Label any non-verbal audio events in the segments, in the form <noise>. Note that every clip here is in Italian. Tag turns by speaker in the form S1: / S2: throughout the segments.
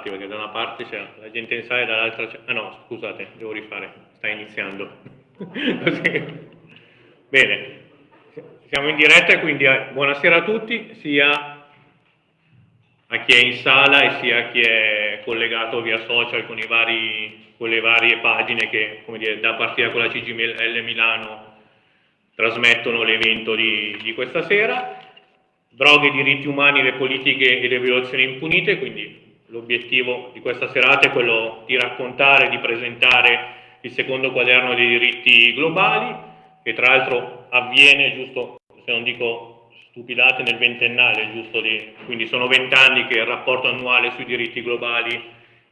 S1: parti, perché da una parte c'è la gente in sala e dall'altra c'è... Ah no, scusate, devo rifare, sta iniziando. <laughs> Bene, siamo in diretta quindi eh, buonasera a tutti, sia a chi è in sala e sia a chi è collegato via social con, vari, con le varie pagine che, come dire, da partire con la CGL Milano trasmettono l'evento di, di questa sera. Droghe, diritti umani, le politiche e le violazioni impunite, quindi l'obiettivo di questa serata è quello di raccontare, di presentare il secondo quaderno dei diritti globali, che tra l'altro avviene, giusto se non dico stupidate, nel ventennale, giusto di, quindi sono vent'anni che il rapporto annuale sui diritti globali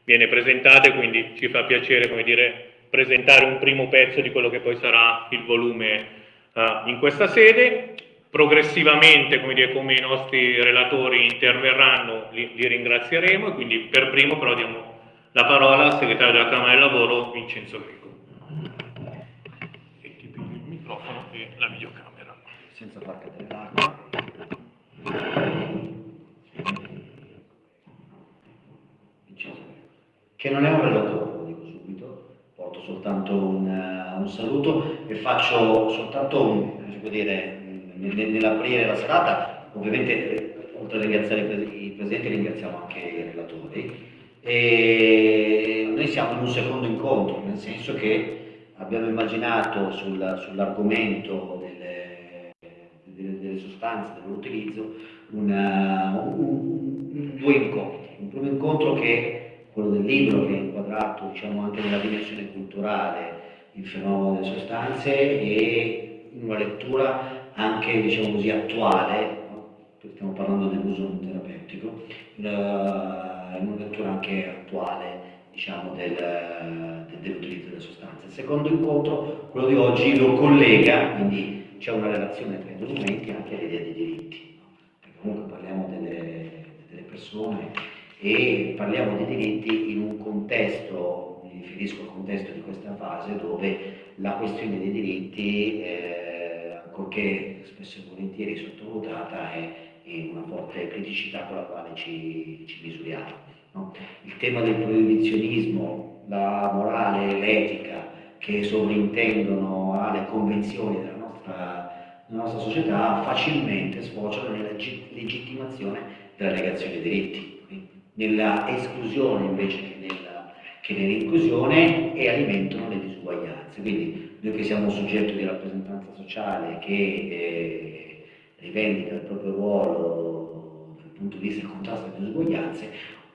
S1: viene presentato, quindi ci fa piacere, come dire, presentare un primo pezzo di quello che poi sarà il volume uh, in questa sede progressivamente, come, dire, come i nostri relatori interverranno, li, li, ringrazieremo e quindi per primo però diamo la parola al segretario della Camera del Lavoro Vincenzo Greco. E ti piglio il microfono e la videocamera.
S2: Senza far cadere l'acqua. Che non è un relatore, lo dico subito, porto soltanto un, uh, un saluto e faccio soltanto un, si può dire, nell'aprire la serata, ovviamente oltre a ringraziare i presidenti ringraziamo anche i relatori. E noi siamo in un secondo incontro, nel senso che abbiamo immaginato sul, sull'argomento delle, delle, delle, sostanze, del loro utilizzo, un, un, due incontri. Un primo incontro che è quello del libro, che è inquadrato diciamo, anche nella dimensione culturale, il fenomeno delle sostanze, e una lettura anche diciamo così, attuale, stiamo parlando dell'uso terapeutico, in una lettura anche attuale diciamo, del, dell'utilizzo delle sostanze. Il secondo incontro, quello di oggi, lo collega, quindi c'è una relazione tra i documenti anche all'idea dei diritti, perché comunque parliamo delle, delle persone e parliamo dei diritti in un contesto, mi riferisco al contesto di questa fase dove la questione dei diritti eh, ancorché spesso e volentieri sottovalutata, è, è una forte criticità con la quale ci, ci misuriamo. No? Il tema del proibizionismo, la morale, l'etica che sovrintendono alle convenzioni della nostra, della nostra società facilmente sfociano nella legittimazione della negazione dei diritti, nella esclusione invece che nell'inclusione e alimentano le disuguaglianze. Quindi noi che siamo un soggetto di rappresentanza sociale che eh, rivendica il proprio ruolo dal punto di vista del contrasto alle disuguaglianze,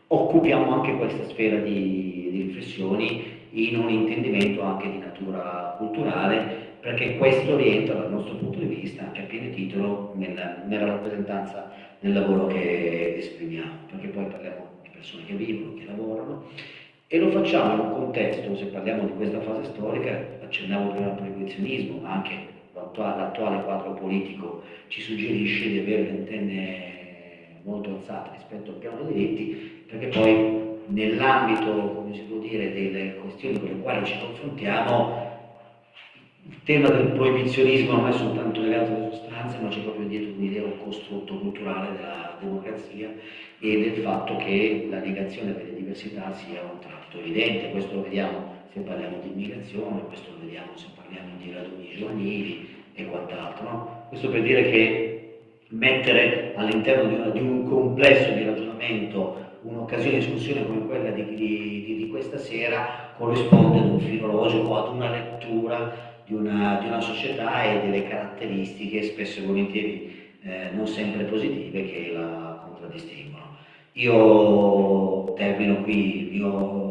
S2: occupiamo anche questa sfera di, di, riflessioni in un intendimento anche di natura culturale, perché questo rientra dal nostro punto di vista anche a pieno titolo nella, nella rappresentanza del lavoro che esprimiamo, perché poi parliamo di persone che vivono, che lavorano e lo facciamo in un contesto, se parliamo di questa fase storica, accennavo prima al proibizionismo, ma anche l'attuale quadro politico ci suggerisce di avere le antenne molto alzate rispetto al piano dei diritti, perché poi nell'ambito, come si può dire, delle questioni con le quali ci confrontiamo, il tema del proibizionismo non è soltanto legato alle sostanze, ma c'è proprio dietro un'idea, un costrutto culturale della democrazia e del fatto che la negazione delle diversità sia un tratto evidente, questo lo vediamo se parliamo di immigrazione, questo lo vediamo se parliamo di raduni giovanili e quant'altro. No? Questo per dire che mettere all'interno di, di, un complesso di ragionamento un'occasione di discussione come quella di, di, di, questa sera corrisponde ad un filologico, ad una lettura di una, di una società e delle caratteristiche spesso e volentieri eh, non sempre positive che la contraddistinguono. Io termino qui il mio,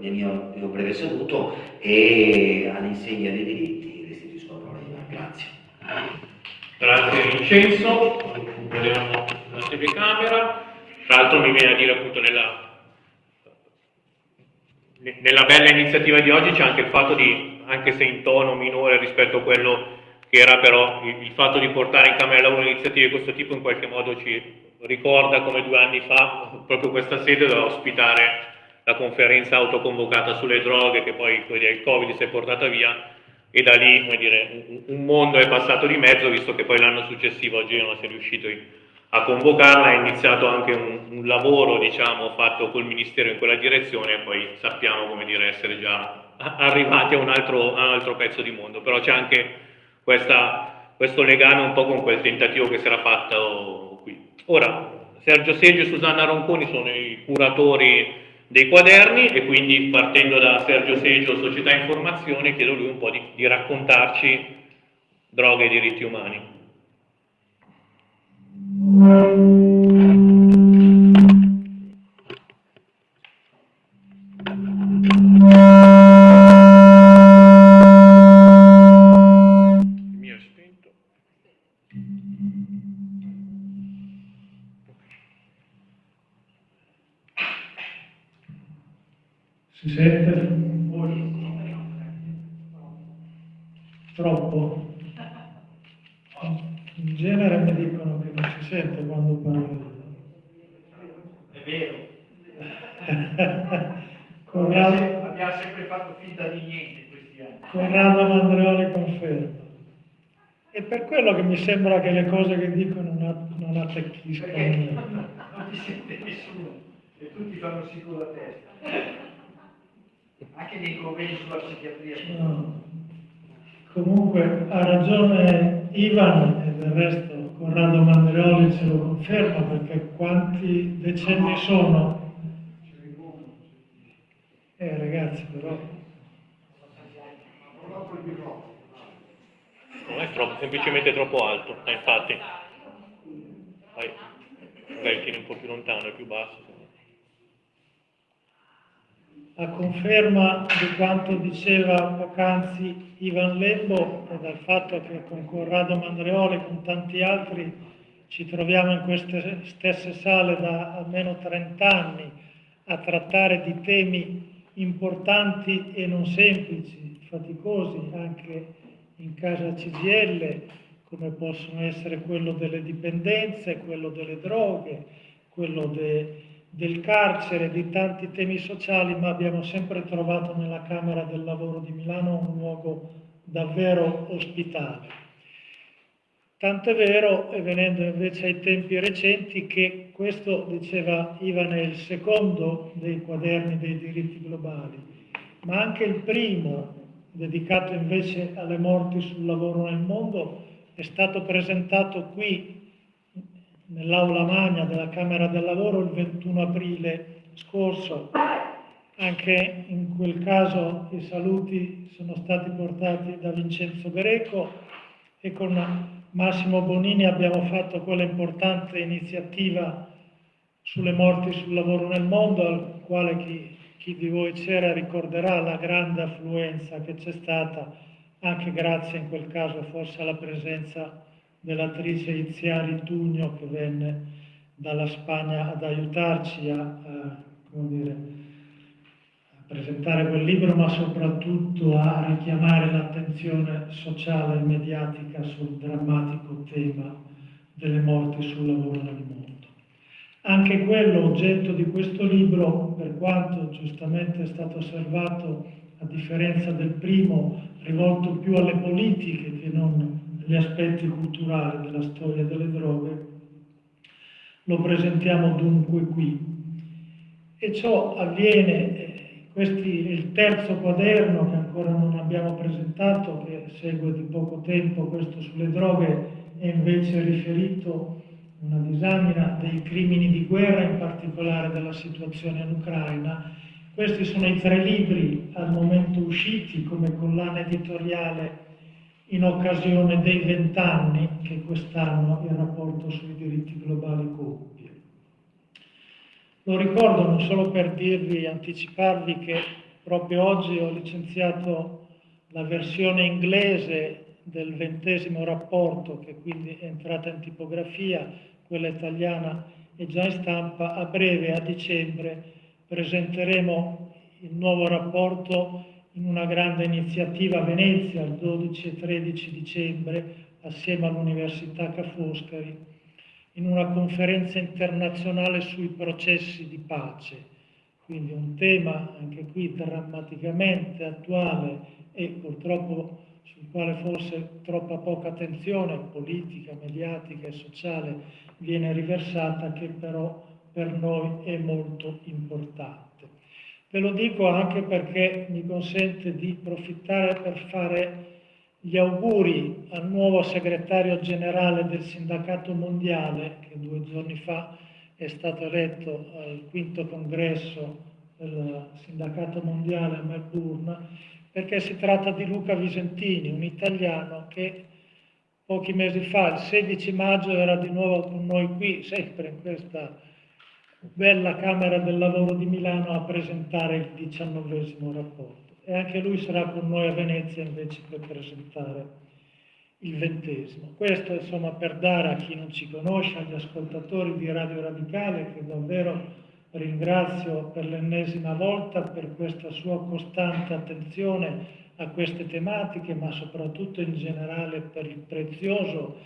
S2: il mio, mio breve saluto e all'insegna dei diritti restituisco la parola a Grazie.
S1: Grazie Vincenzo, recuperiamo la telecamera. Tra l'altro mi viene a dire appunto nella, nella bella iniziativa di oggi c'è anche il fatto di, anche se in tono minore rispetto a quello che era però il, il fatto di portare in Camera lavoro iniziative di questo tipo in qualche modo ci ricorda come due anni fa proprio questa sede doveva ospitare la conferenza autoconvocata sulle droghe che poi il Covid si è portata via e da lì dire, un mondo è passato di mezzo visto che poi l'anno successivo oggi non si è riuscito a convocarla, è iniziato anche un un lavoro diciamo, fatto col Ministero in quella direzione e poi sappiamo come dire, essere già arrivati a un, altro, a un altro pezzo di mondo, però c'è anche questa, questo legame un po' con quel tentativo che si era fatto qui. Ora, Sergio Seggio e Susanna Ronconi sono i curatori dei quaderni e quindi partendo da Sergio Seggio, Società Informazione, chiedo lui un po' di, di raccontarci droghe e diritti umani.
S3: Si sente? Troppo? In genere mi dicono che non si sente quando parlo.
S4: È vero. <laughs>
S3: Corrado,
S4: Abbiamo sempre fatto finta di niente in questi anni.
S3: Corrado Mandreoli conferma. E per quello che mi sembra che le cose che dico non, non attecchiscono.
S4: Perché non ti sente nessuno e tutti fanno con la testa. <laughs> Anche nei convegni sulla psichiatria.
S3: No. Comunque ha ragione Ivan e del resto Corrado Mandreoli ce lo conferma perché quanti decenni sono? Eh ragazzi però
S1: Non è troppo, semplicemente troppo alto, eh, infatti. Vai, magari tieni un po' più lontano, è più basso.
S3: A conferma di quanto diceva poc'anzi Ivan Lembo e dal fatto che con Corrado Mandreoli e con tanti altri ci troviamo in queste stesse sale da almeno 30 anni a trattare di temi importanti e non semplici, faticosi anche in casa CGL, come possono essere quello delle dipendenze, quello delle droghe, quello de- del carcere, di tanti temi sociali, ma abbiamo sempre trovato nella Camera del Lavoro di Milano un luogo davvero ospitale. Tanto è vero, e venendo invece ai tempi recenti, che questo, diceva Ivan, è il secondo dei quaderni dei diritti globali, ma anche il primo, dedicato invece alle morti sul lavoro nel mondo, è stato presentato qui nell'aula magna della Camera del Lavoro il 21 aprile scorso. Anche in quel caso i saluti sono stati portati da Vincenzo Greco e con Massimo Bonini abbiamo fatto quella importante iniziativa sulle morti sul lavoro nel mondo, al quale chi, chi di voi c'era ricorderà la grande affluenza che c'è stata, anche grazie in quel caso forse alla presenza dell'attrice Iziari Tugno che venne dalla Spagna ad aiutarci a, a, dire, a, presentare quel libro, ma soprattutto a richiamare l'attenzione sociale e mediatica sul drammatico tema delle morti sul lavoro nel mondo. Anche quello oggetto di questo libro, per quanto giustamente è stato osservato, a differenza del primo, rivolto più alle politiche che non gli aspetti culturali della storia delle droghe, lo presentiamo dunque qui. E ciò avviene, eh, questo è il terzo quaderno che ancora non abbiamo presentato, che segue di poco tempo, questo sulle droghe, è invece riferito a una disamina dei crimini di guerra, in particolare della situazione in Ucraina. Questi sono i tre libri al momento usciti come collana editoriale in occasione dei vent'anni che quest'anno il rapporto sui diritti globali compie. Lo ricordo non solo per dirvi, anticiparvi che proprio oggi ho licenziato la versione inglese del ventesimo rapporto, che quindi è entrata in tipografia, quella italiana è già in stampa, a breve, a dicembre, presenteremo il nuovo rapporto in una grande iniziativa a Venezia il 12 e 13 dicembre assieme all'Università Ca' Foscari in una conferenza internazionale sui processi di pace. Quindi un tema anche qui drammaticamente attuale e purtroppo sul quale forse troppa poca attenzione politica, mediatica e sociale viene riversata che però per noi è molto importante. Ve lo dico anche perché mi consente di approfittare per fare gli auguri al nuovo segretario generale del Sindacato Mondiale, che due giorni fa è stato eletto al quinto congresso del Sindacato Mondiale a Melbourne, perché si tratta di Luca Visentini, un italiano che pochi mesi fa, il 16 maggio, era di nuovo con noi qui, sempre in questa bella Camera del Lavoro di Milano, a presentare il diciannovesimo rapporto. E anche lui sarà con noi a Venezia invece per presentare il ventesimo. Questo insomma per dare a chi non ci conosce, agli ascoltatori di Radio Radicale, che davvero ringrazio per l'ennesima volta per questa sua costante attenzione a queste tematiche, ma soprattutto in generale per il prezioso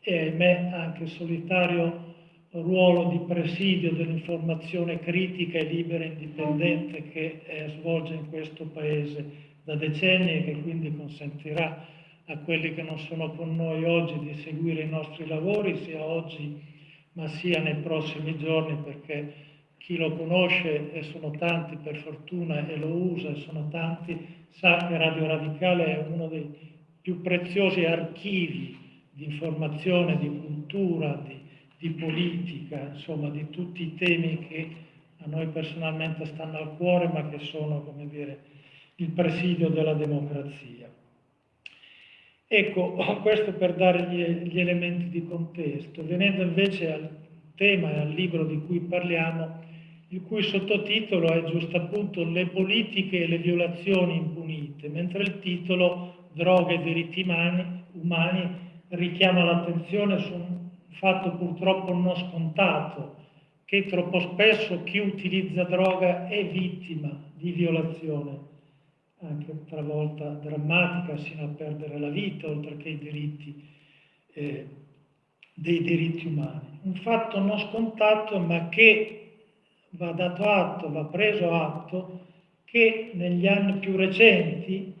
S3: e ahimè anche solitario ruolo di presidio dell'informazione critica e libera e indipendente che eh, svolge in questo Paese da decenni e che quindi consentirà a quelli che non sono con noi oggi di seguire i nostri lavori, sia oggi ma sia nei prossimi giorni, perché chi lo conosce, e sono tanti per fortuna, e lo usa, e sono tanti, sa che Radio Radicale è uno dei più preziosi archivi di informazione, di cultura, di, di politica, insomma di tutti i temi che a noi personalmente stanno al cuore, ma che sono, come dire, il presidio della democrazia. Ecco, <clears throat> questo per dare gli, gli, elementi di contesto. Venendo invece al tema e al libro di cui parliamo, il cui sottotitolo è giusto appunto Le politiche e le violazioni impunite, mentre il titolo Droghe e diritti umani, umani richiama l'attenzione su un fatto purtroppo non scontato, che troppo spesso chi utilizza droga è vittima di violazione anche talvolta drammatica sino a perdere la vita, oltre che i diritti, eh, dei diritti umani. Un fatto non scontato, ma che va dato atto, va preso atto, che negli anni più recenti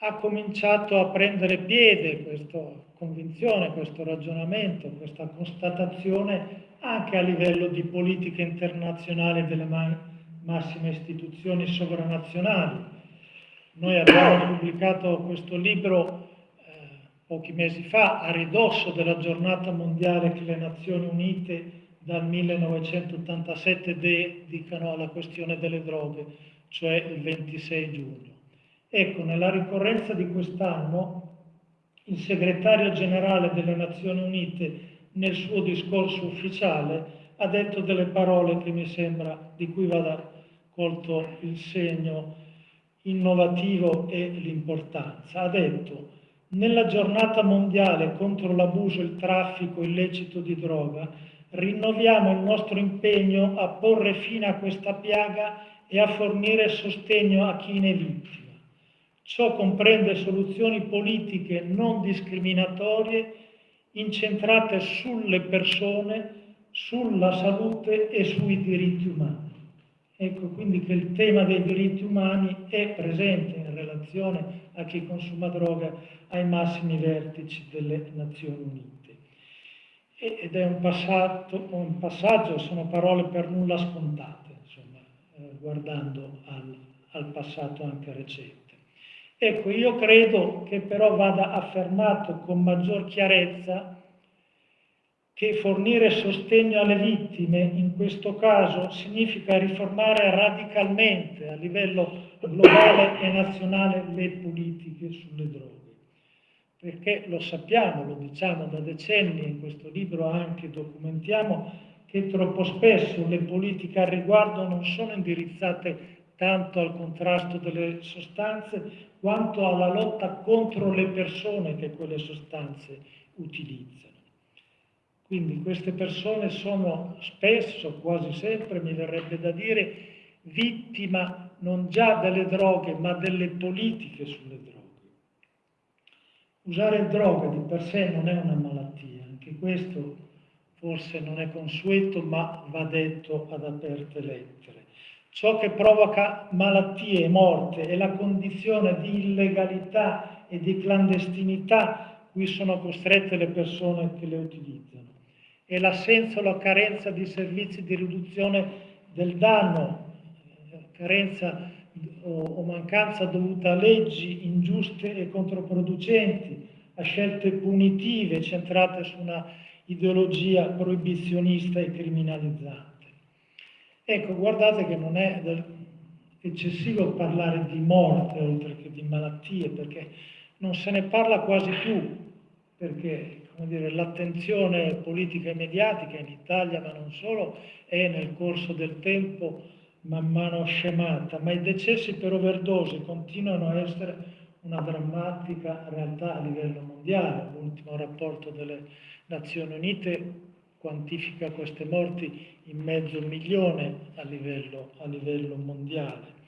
S3: ha cominciato a prendere piede questa convinzione, questo ragionamento, questa constatazione anche a livello di politica internazionale delle massime istituzioni sovranazionali. Noi abbiamo <coughs> pubblicato questo libro eh, pochi mesi fa a ridosso della giornata mondiale che le Nazioni Unite dal 1987 dedicano alla questione delle droghe, cioè il 26 giugno. Ecco, nella ricorrenza di quest'anno il segretario generale delle Nazioni Unite nel suo discorso ufficiale ha detto delle parole che mi sembra di cui vada colto il segno innovativo e l'importanza. Ha detto nella giornata mondiale contro l'abuso il traffico illecito di droga rinnoviamo il nostro impegno a porre fine a questa piaga e a fornire sostegno a chi ne vittima. Ciò comprende soluzioni politiche non discriminatorie incentrate sulle persone, sulla salute e sui diritti umani. Ecco quindi che il tema dei diritti umani è presente in relazione a chi consuma droga ai massimi vertici delle Nazioni Unite. Ed è un passaggio, un passaggio sono parole per nulla scontate, insomma, eh, guardando al, al passato anche recente. Ecco, io credo che però vada affermato con maggior chiarezza che fornire sostegno alle vittime in questo caso significa riformare radicalmente a livello globale e nazionale le politiche sulle droghe. Perché lo sappiamo, lo diciamo da decenni, in questo libro anche documentiamo che troppo spesso le politiche al riguardo non sono indirizzate tanto al contrasto delle sostanze quanto alla lotta contro le persone che quelle sostanze utilizzano. Quindi queste persone sono spesso, quasi sempre, mi verrebbe da dire, vittima non già delle droghe, ma delle politiche sulle droghe. Usare droga di per sé non è una malattia, anche questo forse non è consueto, ma va detto ad aperte lettere. Ciò che provoca malattie e morte è la condizione di illegalità e di clandestinità cui sono costrette le persone che le utilizzano e l'assenza o la carenza di servizi di riduzione del danno, carenza o, mancanza dovuta a leggi ingiuste e controproducenti, a scelte punitive centrate su una ideologia proibizionista e criminalizzante. Ecco, guardate che non è eccessivo parlare di morte oltre che di malattie, perché non se ne parla quasi più, perché l'attenzione politica e mediatica in Italia, ma non solo, è nel corso del tempo man mano scemata, ma i decessi per overdose continuano a essere una drammatica realtà a livello mondiale. L'ultimo rapporto delle Nazioni Unite quantifica queste morti in mezzo milione a livello, a livello mondiale.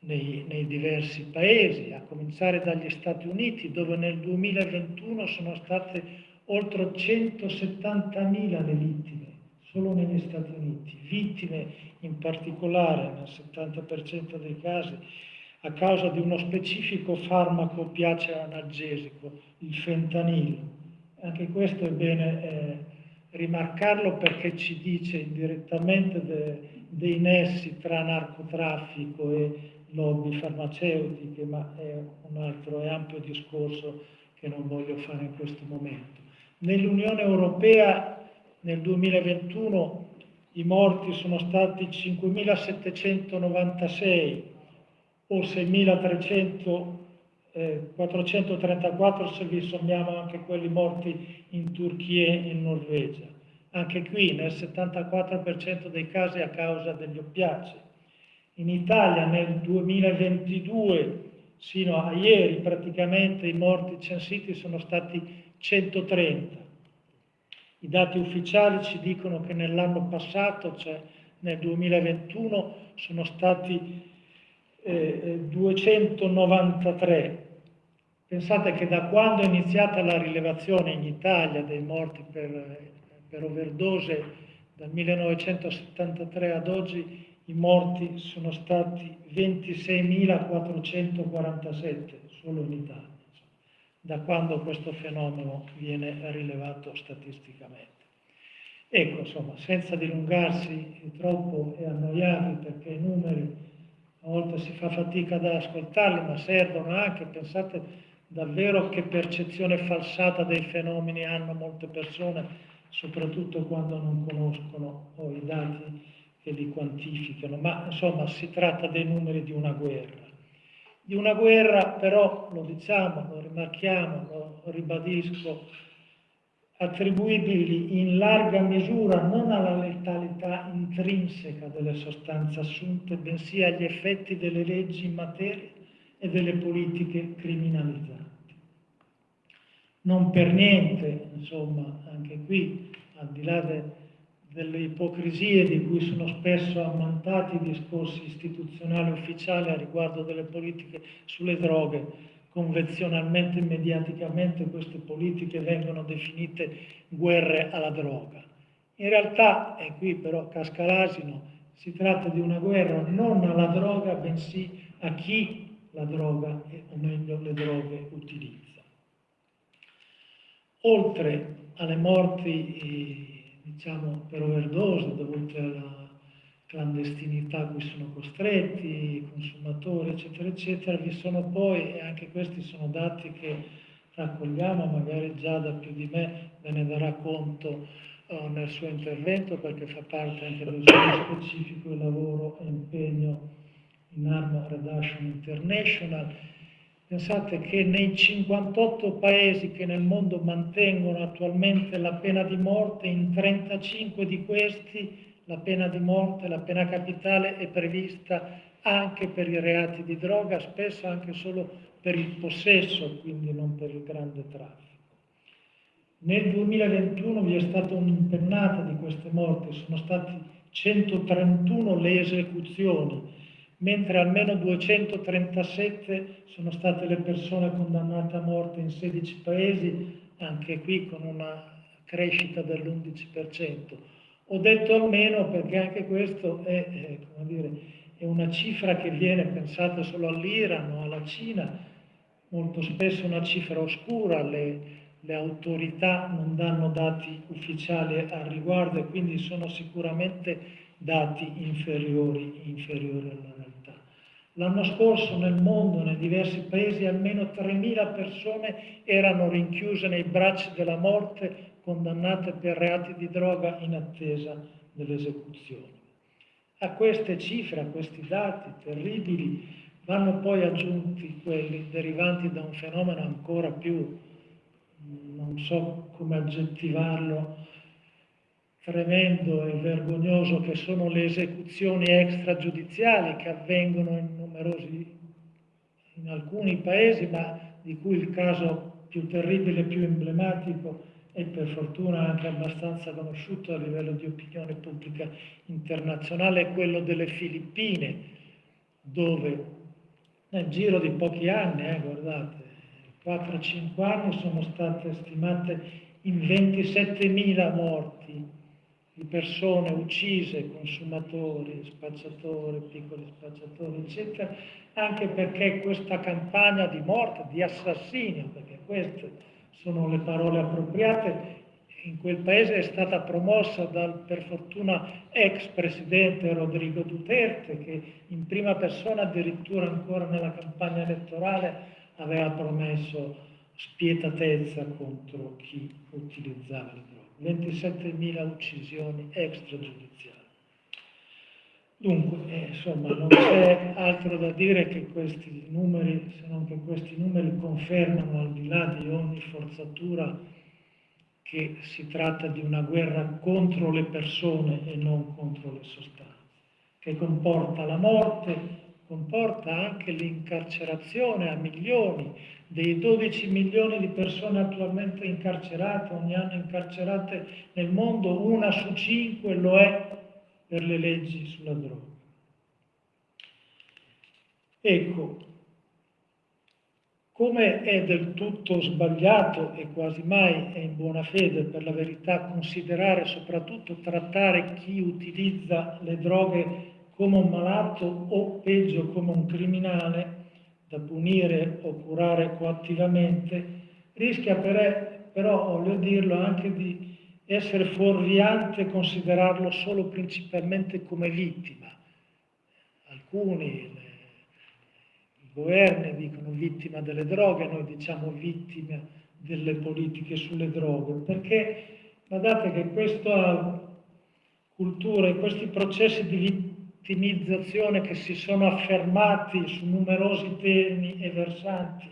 S3: Nei, nei, diversi paesi, a cominciare dagli Stati Uniti, dove nel 2021 sono state oltre 170.000 le vittime, solo negli Stati Uniti, vittime in particolare nel 70% dei casi a causa di uno specifico farmaco piace analgesico, il fentanilo. Anche questo è bene eh, rimarcarlo perché ci dice indirettamente de, dei nessi tra narcotraffico e lobby farmaceutiche, ma è un altro e ampio discorso che non voglio fare in questo momento. Nell'Unione Europea nel 2021 i morti sono stati 5.796 o 6.434 se vi sommiamo anche quelli morti in Turchia e in Norvegia. Anche qui nel 74% dei casi a causa degli oppiacei. In Italia nel 2022, sino a ieri, praticamente i morti censiti sono stati 130. I dati ufficiali ci dicono che nell'anno passato, cioè nel 2021, sono stati eh, 293. Pensate che da quando è iniziata la rilevazione in Italia dei morti per, per overdose, dal 1973 ad oggi, i morti sono stati 26.447 solo in Italia, da quando questo fenomeno viene rilevato statisticamente. Ecco, insomma, senza dilungarsi troppo e annoiarvi perché i numeri a volte si fa fatica ad ascoltarli, ma servono anche, pensate davvero che percezione falsata dei fenomeni hanno molte persone, soprattutto quando non conoscono oh, i dati che li quantificano, ma insomma si tratta dei numeri di una guerra. Di una guerra però, lo diciamo, lo rimarchiamo, lo ribadisco, attribuibili in larga misura non alla letalità intrinseca delle sostanze assunte, bensì agli effetti delle leggi in materia e delle politiche criminalizzanti. Non per niente, insomma, anche qui, al di là de, delle ipocrisie di cui sono spesso ammantati i discorsi istituzionali ufficiali a riguardo delle politiche sulle droghe, convenzionalmente e mediaticamente queste politiche vengono definite guerre alla droga. In realtà, e qui però casca l'asino, si tratta di una guerra non alla droga, bensì a chi la droga, o meglio le droghe, utilizza. Oltre alle morti, diciamo, per overdose dovute alla clandestinità a cui sono costretti, i consumatori, eccetera, eccetera. Vi sono poi, e anche questi sono dati che raccogliamo, magari già da più di me ve ne darà conto uh, nel suo intervento, perché fa parte anche del suo specifico lavoro e impegno in Arma Reduction International. Pensate che nei 58 paesi che nel mondo mantengono attualmente la pena di morte, in 35 di questi la pena di morte, la pena capitale è prevista anche per i reati di droga, spesso anche solo per il possesso, quindi non per il grande traffico. Nel 2021 vi è stata un'impennata di queste morti, sono stati 131 le esecuzioni, mentre almeno 237 sono state le persone condannate a morte in 16 paesi, anche qui con una crescita dell'11%. Ho detto almeno perché anche questo è, è, dire, è una cifra che viene pensata solo all'Iran o alla Cina, molto spesso una cifra oscura, le, le autorità non danno dati ufficiali al riguardo e quindi sono sicuramente dati inferiori, inferiori alla. L'anno scorso nel mondo, nei diversi paesi, almeno 3.000 persone erano rinchiuse nei bracci della morte, condannate per reati di droga in attesa dell'esecuzione. A queste cifre, a questi dati terribili, vanno poi aggiunti quelli derivanti da un fenomeno ancora più, non so come aggettivarlo, tremendo e vergognoso che sono le esecuzioni extragiudiziali che avvengono in numerosi, in alcuni paesi, ma di cui il caso più terribile, più emblematico e per fortuna anche abbastanza conosciuto a livello di opinione pubblica internazionale è quello delle Filippine, dove nel giro di pochi anni, eh, guardate, 4-5 anni sono state stimate in 27.000 morti di persone uccise, consumatori, spacciatori, piccoli spacciatori, eccetera, anche perché questa campagna di morte, di assassinio, perché queste sono le parole appropriate, in quel paese è stata promossa dal per fortuna ex presidente Rodrigo Duterte che in prima persona addirittura ancora nella campagna elettorale aveva promesso spietatezza contro chi utilizzava le. 27.000 uccisioni extragiudiziali. Dunque, eh, insomma, non <coughs> c'è altro da dire che questi numeri, se non che questi numeri confermano al di là di ogni forzatura che si tratta di una guerra contro le persone e non contro le sostanze, che comporta la morte, comporta anche l'incarcerazione a milioni dei 12 milioni di persone attualmente incarcerate, ogni anno incarcerate nel mondo, una su cinque lo è per le leggi sulla droga. Ecco, come è del tutto sbagliato e quasi mai è in buona fede per la verità considerare soprattutto trattare chi utilizza le droghe come un malato o peggio come un criminale, da punire o curare coattivamente, rischia per, però, voglio dirlo, anche di essere fuorviante considerarlo solo principalmente come vittima. Alcuni, le, i governi dicono vittima delle droghe, noi diciamo vittima delle politiche sulle droghe, perché guardate che questa cultura e questi processi di vittimizzazione che si sono affermati su numerosi temi e versanti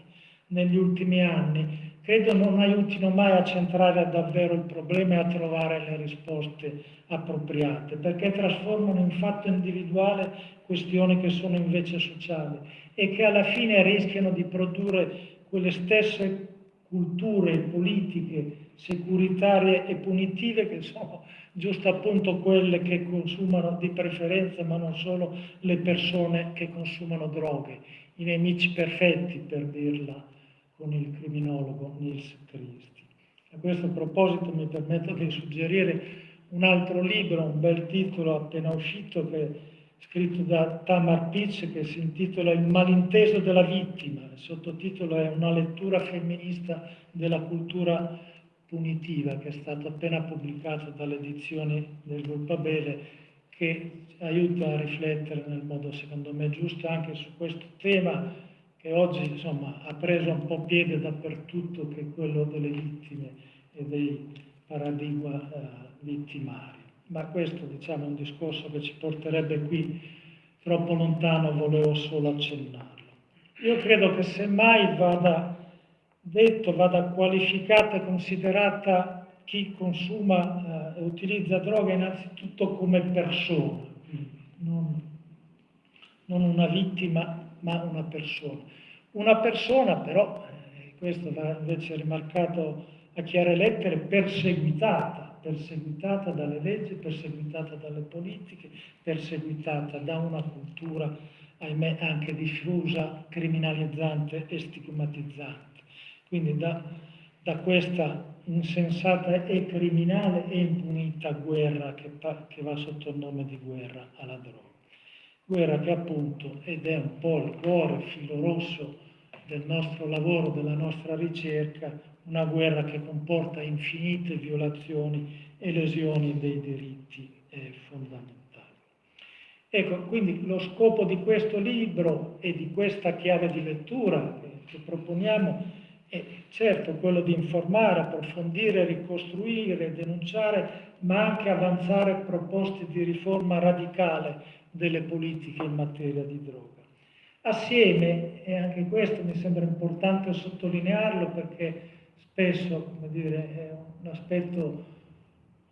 S3: negli ultimi anni, credo non aiutino mai a centrare davvero il problema e a trovare le risposte appropriate, perché trasformano in fatto individuale questioni che sono invece sociali e che alla fine rischiano di produrre quelle stesse culture politiche securitarie e punitive che sono giusto appunto quelle che consumano di preferenza, ma non solo le persone che consumano droghe, i nemici perfetti per dirla con il criminologo Nils Christi. A questo proposito mi permetto di suggerire un altro libro, un bel titolo appena uscito, che scritto da Tamar Pitch, che si intitola Il malinteso della vittima. Il sottotitolo è Una lettura femminista della cultura punitiva che è stato appena pubblicato dalle edizioni del Gruppo Abele che aiuta a riflettere nel modo secondo me giusto anche su questo tema che oggi insomma, ha preso un po' piede dappertutto che è quello delle vittime e dei paradigma eh, vittimari. Ma questo diciamo, è un discorso che ci porterebbe qui troppo lontano, volevo solo accennarlo. Io credo che semmai vada detto vada qualificata e considerata chi consuma e eh, utilizza droga innanzitutto come persona, non, non, una vittima ma una persona. Una persona però, eh, questo va invece rimarcato a chiare lettere, perseguitata, perseguitata dalle leggi, perseguitata dalle politiche, perseguitata da una cultura, ahimè, anche diffusa, criminalizzante e stigmatizzante. Quindi da, da questa insensata e criminale e impunita guerra che, che va sotto il nome di guerra alla droga. Guerra che appunto, ed è un po' il cuore, il filo rosso del nostro lavoro, della nostra ricerca, una guerra che comporta infinite violazioni e lesioni dei diritti eh, fondamentali. Ecco, quindi lo scopo di questo libro e di questa chiave di lettura che, che proponiamo è certo quello di informare, approfondire, ricostruire, denunciare, ma anche avanzare proposte di riforma radicale delle politiche in materia di droga. Assieme, e anche questo mi sembra importante sottolinearlo perché spesso dire, è un aspetto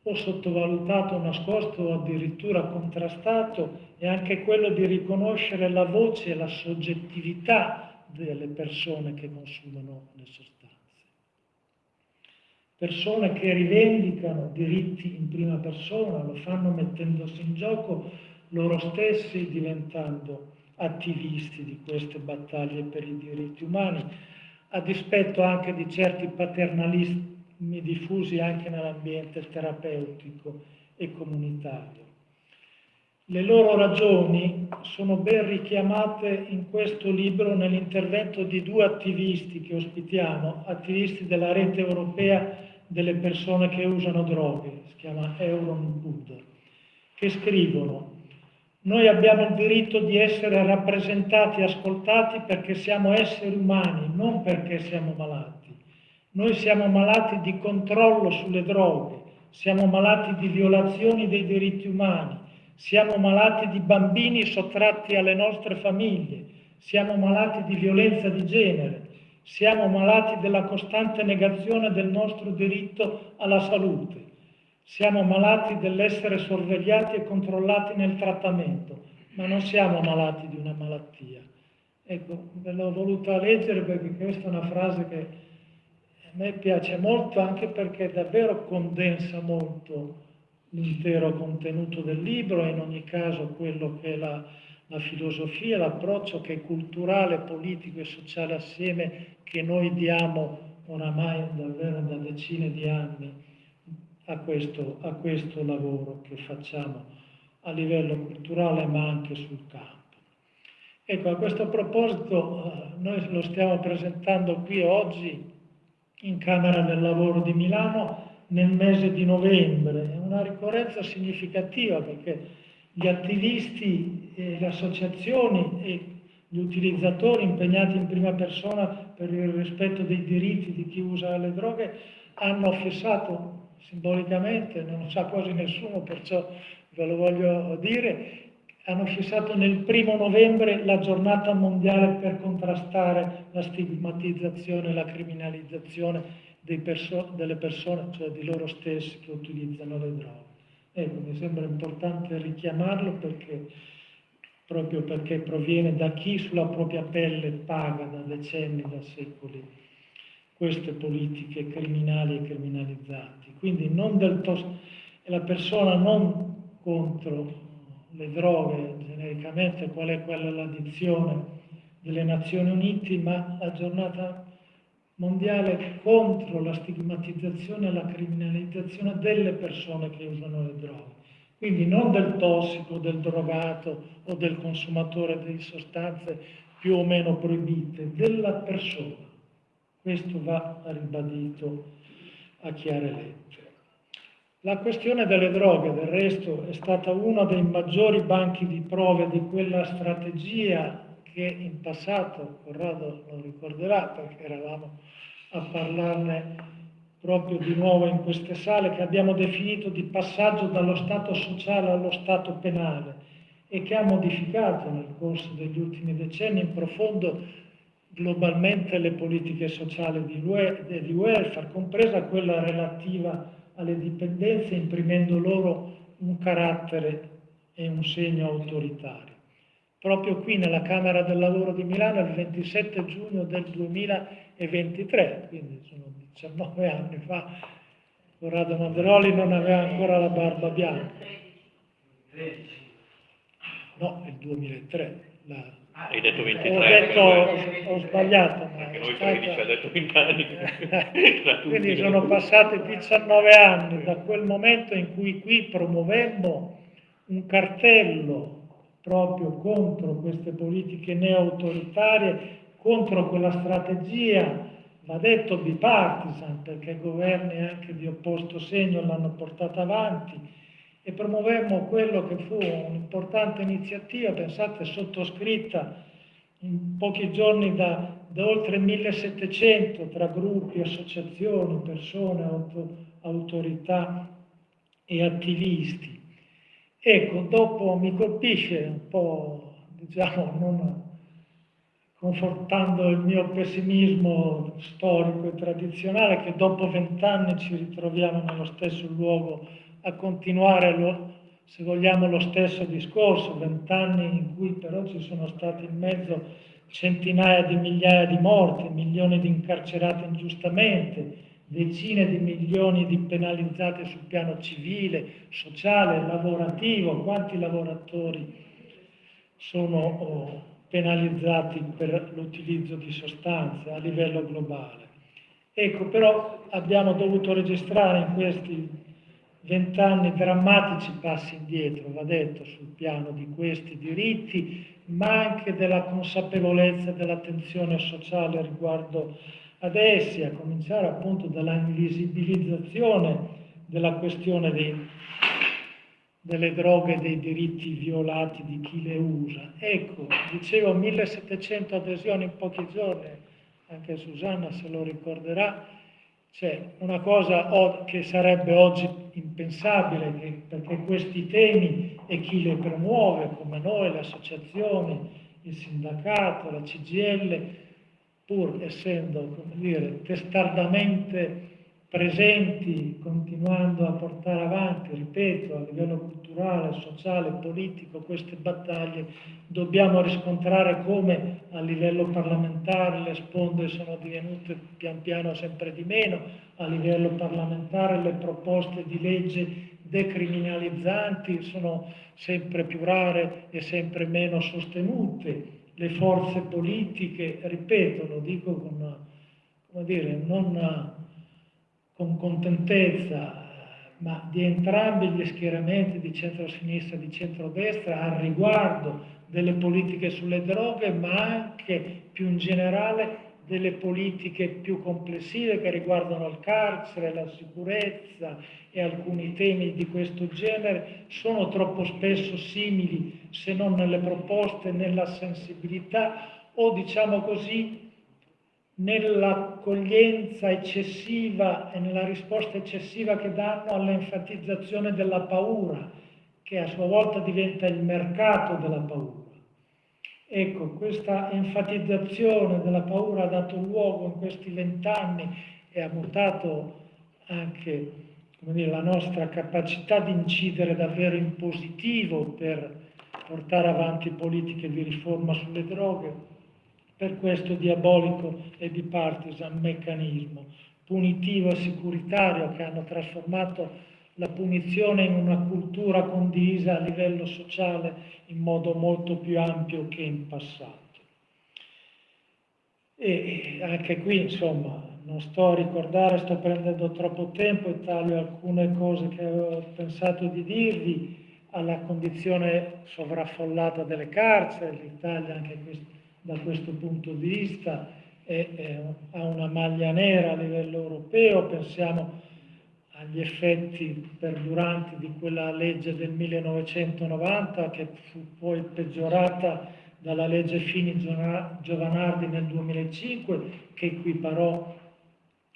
S3: o sottovalutato, nascosto o addirittura contrastato, è anche quello di riconoscere la voce e la soggettività delle persone che consumano le sostanze. Persone che rivendicano diritti in prima persona, lo fanno mettendosi in gioco loro stessi, diventando attivisti di queste battaglie per i diritti umani, a dispetto anche di certi paternalismi diffusi anche nell'ambiente terapeutico e comunitario. Le loro ragioni sono ben richiamate in questo libro nell'intervento di due attivisti che ospitiamo, attivisti della rete europea delle persone che usano droghe, si chiama Euron Buddha, che scrivono noi abbiamo il diritto di essere rappresentati e ascoltati perché siamo esseri umani, non perché siamo malati. Noi siamo malati di controllo sulle droghe, siamo malati di violazioni dei diritti umani, siamo malati di bambini sottratti alle nostre famiglie, siamo malati di violenza di genere, siamo malati della costante negazione del nostro diritto alla salute. Siamo malati dell'essere sorvegliati e controllati nel trattamento, ma non siamo malati di una malattia. Ecco, ve l'ho voluta leggere perché questa è una frase che a me piace molto anche perché davvero condensa molto l'intero contenuto del libro e in ogni caso quello che è la, la filosofia, l'approccio che è culturale, politico e sociale assieme che noi diamo oramai davvero da decine di anni a questo, a questo lavoro che facciamo a livello culturale ma anche sul campo. Ecco, a questo proposito eh, noi lo stiamo presentando qui oggi in Camera del Lavoro di Milano nel mese di novembre. È una ricorrenza significativa perché gli attivisti, e le associazioni e gli utilizzatori impegnati in prima persona per il rispetto dei diritti di chi usa le droghe hanno fissato simbolicamente, non sa quasi nessuno, perciò ve lo voglio dire, hanno fissato nel primo novembre la giornata mondiale per contrastare la stigmatizzazione la criminalizzazione perso delle persone, cioè di loro stessi che utilizzano le droghe. Ecco, mi sembra importante richiamarlo perché, proprio perché proviene da chi sulla propria pelle paga da decenni, da secoli queste politiche criminali e criminalizzanti. Quindi non del tos- la persona non contro le droghe genericamente, qual è quella l'addizione delle Nazioni Unite, ma la giornata mondiale contro la stigmatizzazione e la criminalizzazione delle persone che usano le droghe. Quindi non del tossico, del drogato o del consumatore di sostanze più o meno proibite, della persona. Questo va ribadito a chiare lettere. La questione delle droghe, del resto, è stata uno dei maggiori banchi di prove di quella strategia che in passato, Corrado lo ricorderà perché eravamo a parlarne proprio di nuovo in queste sale, che abbiamo definito di passaggio dallo Stato sociale allo Stato penale e che ha modificato nel corso degli ultimi decenni in profondo globalmente le politiche sociali di, di welfare, compresa quella relativa alle dipendenze, imprimendo loro un carattere e un segno autoritario. Proprio qui nella Camera del Lavoro di Milano il 27 giugno del 2023, quindi sono 19 anni fa, Corrado Manderoli non aveva ancora la barba bianca. No, il 2003. La,
S1: hai detto 23.
S3: Ho, detto, ho sbagliato.
S1: Perché noi 13 ha detto 20 anni. <laughs>
S3: Quindi sono passati 19 anni da quel momento in cui qui promuovemmo un cartello proprio contro queste politiche neo-autoritarie contro quella strategia, va detto bipartisan, perché governi anche di opposto segno l'hanno portata avanti, e promuovemmo quello che fu un'importante iniziativa, pensate, sottoscritta in pochi giorni da, da oltre 1700 tra gruppi, associazioni, persone, auto, autorità e attivisti. Ecco, dopo mi colpisce un po', diciamo, non confortando il mio pessimismo storico e tradizionale, che dopo vent'anni ci ritroviamo nello stesso luogo a continuare, lo, se vogliamo, lo stesso discorso, vent'anni in cui però ci sono stati in mezzo centinaia di migliaia di morti, milioni di incarcerati ingiustamente, decine di milioni di penalizzati sul piano civile, sociale, lavorativo, quanti lavoratori sono oh, penalizzati per l'utilizzo di sostanze a livello globale. Ecco, però abbiamo dovuto registrare in questi vent'anni drammatici passi indietro, va detto, sul piano di questi diritti, ma anche della consapevolezza e dell'attenzione sociale riguardo ad essi, a cominciare appunto dalla invisibilizzazione della questione dei, delle droghe e dei diritti violati di chi le usa. Ecco, dicevo 1700 adesioni in pochi giorni, anche Susanna se lo ricorderà, c'è una cosa che sarebbe oggi impensabile, perché questi temi e chi le promuove, come noi, le associazioni, il sindacato, la CGL, pur essendo come dire, testardamente presenti, continuando a portare avanti, ripeto, a livello culturale, sociale, politico, queste battaglie, dobbiamo riscontrare come a livello parlamentare le sponde sono divenute pian piano sempre di meno, a livello parlamentare le proposte di legge decriminalizzanti sono sempre più rare e sempre meno sostenute. Le forze politiche, ripeto, lo dico con, come dire, non con contentezza, ma di entrambi gli schieramenti di centro-sinistra e di centro-destra al riguardo delle politiche sulle droghe, ma anche più in generale delle politiche più complessive che riguardano il carcere, la sicurezza e alcuni temi di questo genere sono troppo spesso simili, se non nelle proposte, nella sensibilità o diciamo così nell'accoglienza eccessiva e nella risposta eccessiva che danno all'enfatizzazione della paura, che a sua volta diventa il mercato della paura. Ecco, questa enfatizzazione della paura ha dato luogo in questi vent'anni e ha mutato anche dire, la nostra capacità di incidere davvero in positivo per portare avanti politiche di riforma sulle droghe, per questo diabolico e bipartisan meccanismo punitivo e securitario che hanno trasformato la punizione in una cultura condivisa a livello sociale in modo molto più ampio che in passato. E anche qui, insomma, non sto a ricordare, sto prendendo troppo tempo e taglio alcune cose che avevo pensato di dirvi, alla condizione sovraffollata delle carceri, l'Italia anche da questo punto di vista è, è, ha una maglia nera a livello europeo, pensiamo agli effetti perduranti di quella legge del 1990 che fu poi peggiorata dalla legge Fini Giovanardi nel 2005 che equiparò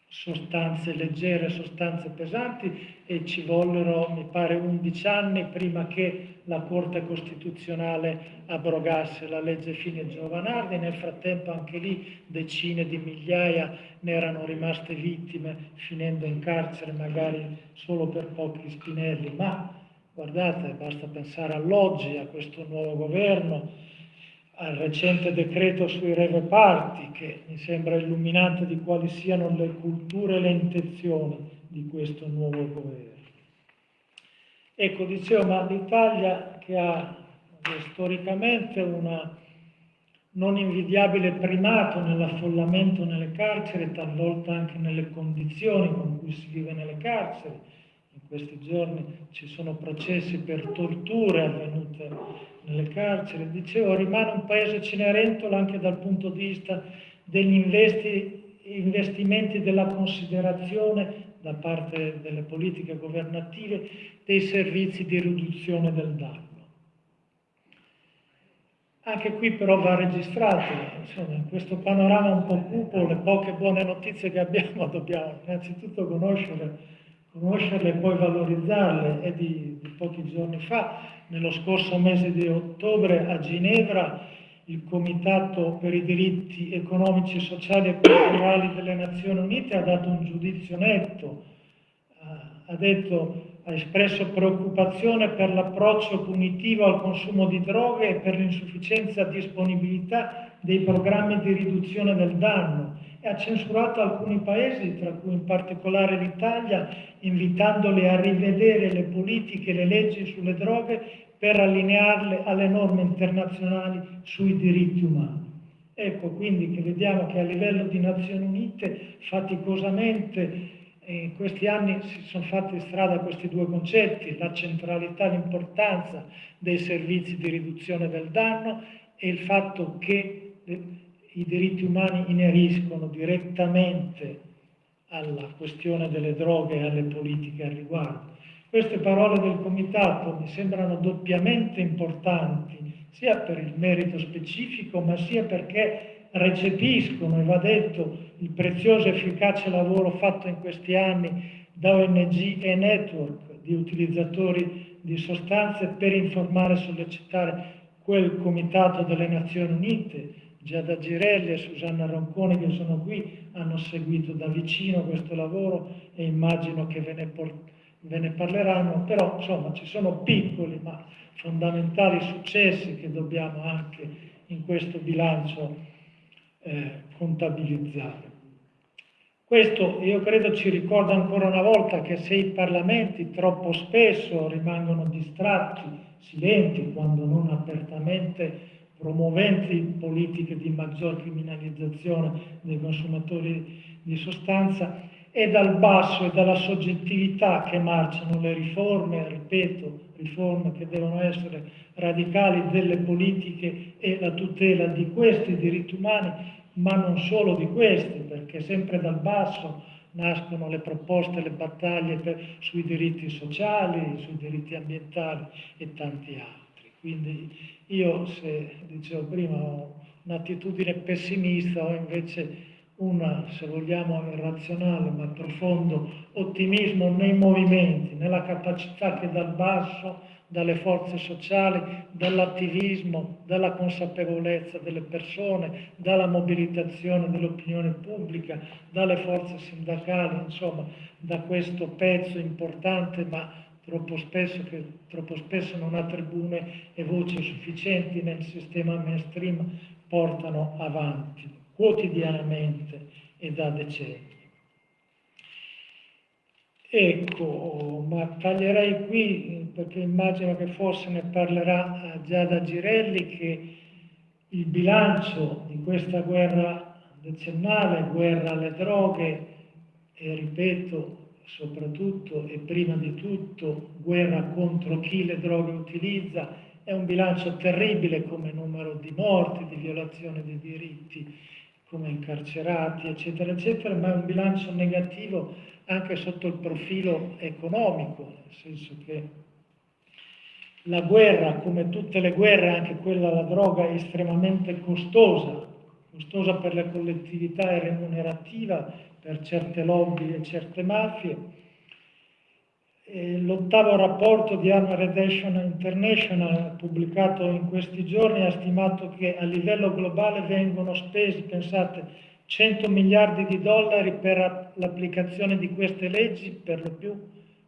S3: sostanze leggere, sostanze pesanti e ci vollero, mi pare, 11 anni prima che la Corte Costituzionale abrogasse la legge Fine Giovanardi. Nel frattempo anche lì decine di migliaia ne erano rimaste vittime, finendo in carcere magari solo per pochi spinelli. Ma guardate, basta pensare all'oggi, a questo nuovo governo, al recente decreto sui reve parti, che mi sembra illuminante di quali siano le culture e le intenzioni di questo nuovo governo. Ecco, dicevo, ma l'Italia che ha storicamente un non invidiabile primato nell'affollamento nelle carceri, talvolta anche nelle condizioni con cui si vive nelle carceri, in questi giorni ci sono processi per torture avvenute nelle carceri. Dicevo, rimane un paese cenerentolo anche dal punto di vista degli investi, investimenti della considerazione da parte delle politiche governative dei servizi di riduzione del danno. Anche qui però va registrato, insomma, in questo panorama un po' cupo, le poche buone notizie che abbiamo <laughs> dobbiamo innanzitutto conoscere, conoscerle e poi valorizzarle. È di, di pochi giorni fa, nello scorso mese di ottobre a Ginevra, il Comitato per i diritti economici, sociali e culturali delle Nazioni Unite ha dato un giudizio netto, ha detto ha espresso preoccupazione per l'approccio punitivo al consumo di droghe e per l'insufficienza disponibilità dei programmi di riduzione del danno e ha censurato alcuni paesi, tra cui in particolare l'Italia, invitandoli a rivedere le politiche e le leggi sulle droghe per allinearle alle norme internazionali sui diritti umani. Ecco quindi che vediamo che a livello di Nazioni Unite faticosamente in questi anni si sono fatti strada questi due concetti, la centralità, l'importanza dei servizi di riduzione del danno e il fatto che i diritti umani ineriscono direttamente alla questione delle droghe e alle politiche al riguardo. Queste parole del Comitato mi sembrano doppiamente importanti, sia per il merito specifico, ma sia perché recepiscono, e va detto, il prezioso e efficace lavoro fatto in questi anni da ONG e network di utilizzatori di sostanze per informare e sollecitare quel comitato delle Nazioni Unite, Giada Girelli e Susanna Ronconi che sono qui, hanno seguito da vicino questo lavoro e immagino che ve ne, ve ne parleranno, però insomma ci sono piccoli ma fondamentali successi che dobbiamo anche in questo bilancio eh, contabilizzare. Questo io credo ci ricorda ancora una volta che se i parlamenti troppo spesso rimangono distratti, silenti, quando non apertamente promuoventi politiche di maggior criminalizzazione dei consumatori di sostanza, è dal basso e dalla soggettività che marciano le riforme, ripeto, riforme che devono essere radicali delle politiche e la tutela di questi diritti umani ma non solo di questi, perché sempre dal basso nascono le proposte, le battaglie per, sui diritti sociali, sui diritti ambientali e tanti altri. Quindi io, se dicevo prima, ho un'attitudine pessimista, ho invece una, se vogliamo, irrazionale ma profondo ottimismo nei movimenti, nella capacità che dal basso dalle forze sociali, dall'attivismo, dalla consapevolezza delle persone, dalla mobilitazione dell'opinione pubblica, dalle forze sindacali, insomma, da questo pezzo importante ma troppo spesso, che troppo spesso non ha tribune e voci sufficienti nel sistema mainstream, portano avanti quotidianamente e da decenni. Ecco, ma taglierei qui perché immagino che forse ne parlerà eh, già da Girelli che il bilancio di questa guerra decennale, guerra alle droghe e ripeto soprattutto e prima di tutto guerra contro chi le droghe utilizza, è un bilancio terribile come numero di morti, di violazione dei diritti, come incarcerati, eccetera, eccetera, ma è un bilancio negativo anche sotto il profilo economico, nel senso che la guerra, come tutte le guerre, anche quella alla droga, è estremamente costosa, costosa per le collettività e remunerativa per certe lobby e certe mafie. L'ottavo rapporto di Arm Reduction International pubblicato in questi giorni ha stimato che a livello globale vengono spesi, pensate, 100 miliardi di dollari per l'applicazione di queste leggi, per lo più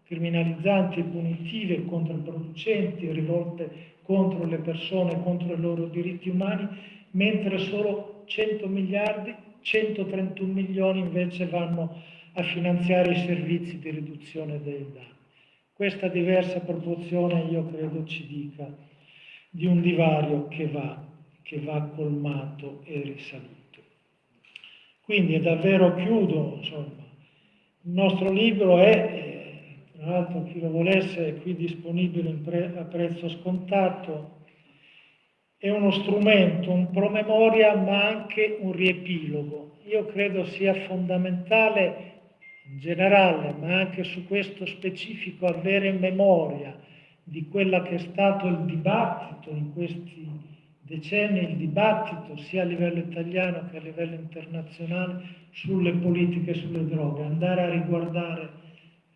S3: criminalizzanti punitive, controproducenti, rivolte contro le persone, contro i loro diritti umani, mentre solo 100 miliardi, 131 milioni invece vanno a finanziare i servizi di riduzione dei danni. Questa diversa proporzione io credo ci dica di un divario che va, che va colmato e risalito. Quindi è davvero chiudo, insomma. Il nostro libro è, tra l'altro chi lo volesse è qui disponibile pre a prezzo scontato, è uno strumento, un promemoria ma anche un riepilogo. Io credo sia fondamentale in generale, ma anche su questo specifico, avere memoria di quella che è stato il dibattito in questi decenni, il dibattito sia a livello italiano che a livello internazionale sulle politiche sulle droghe, andare a riguardare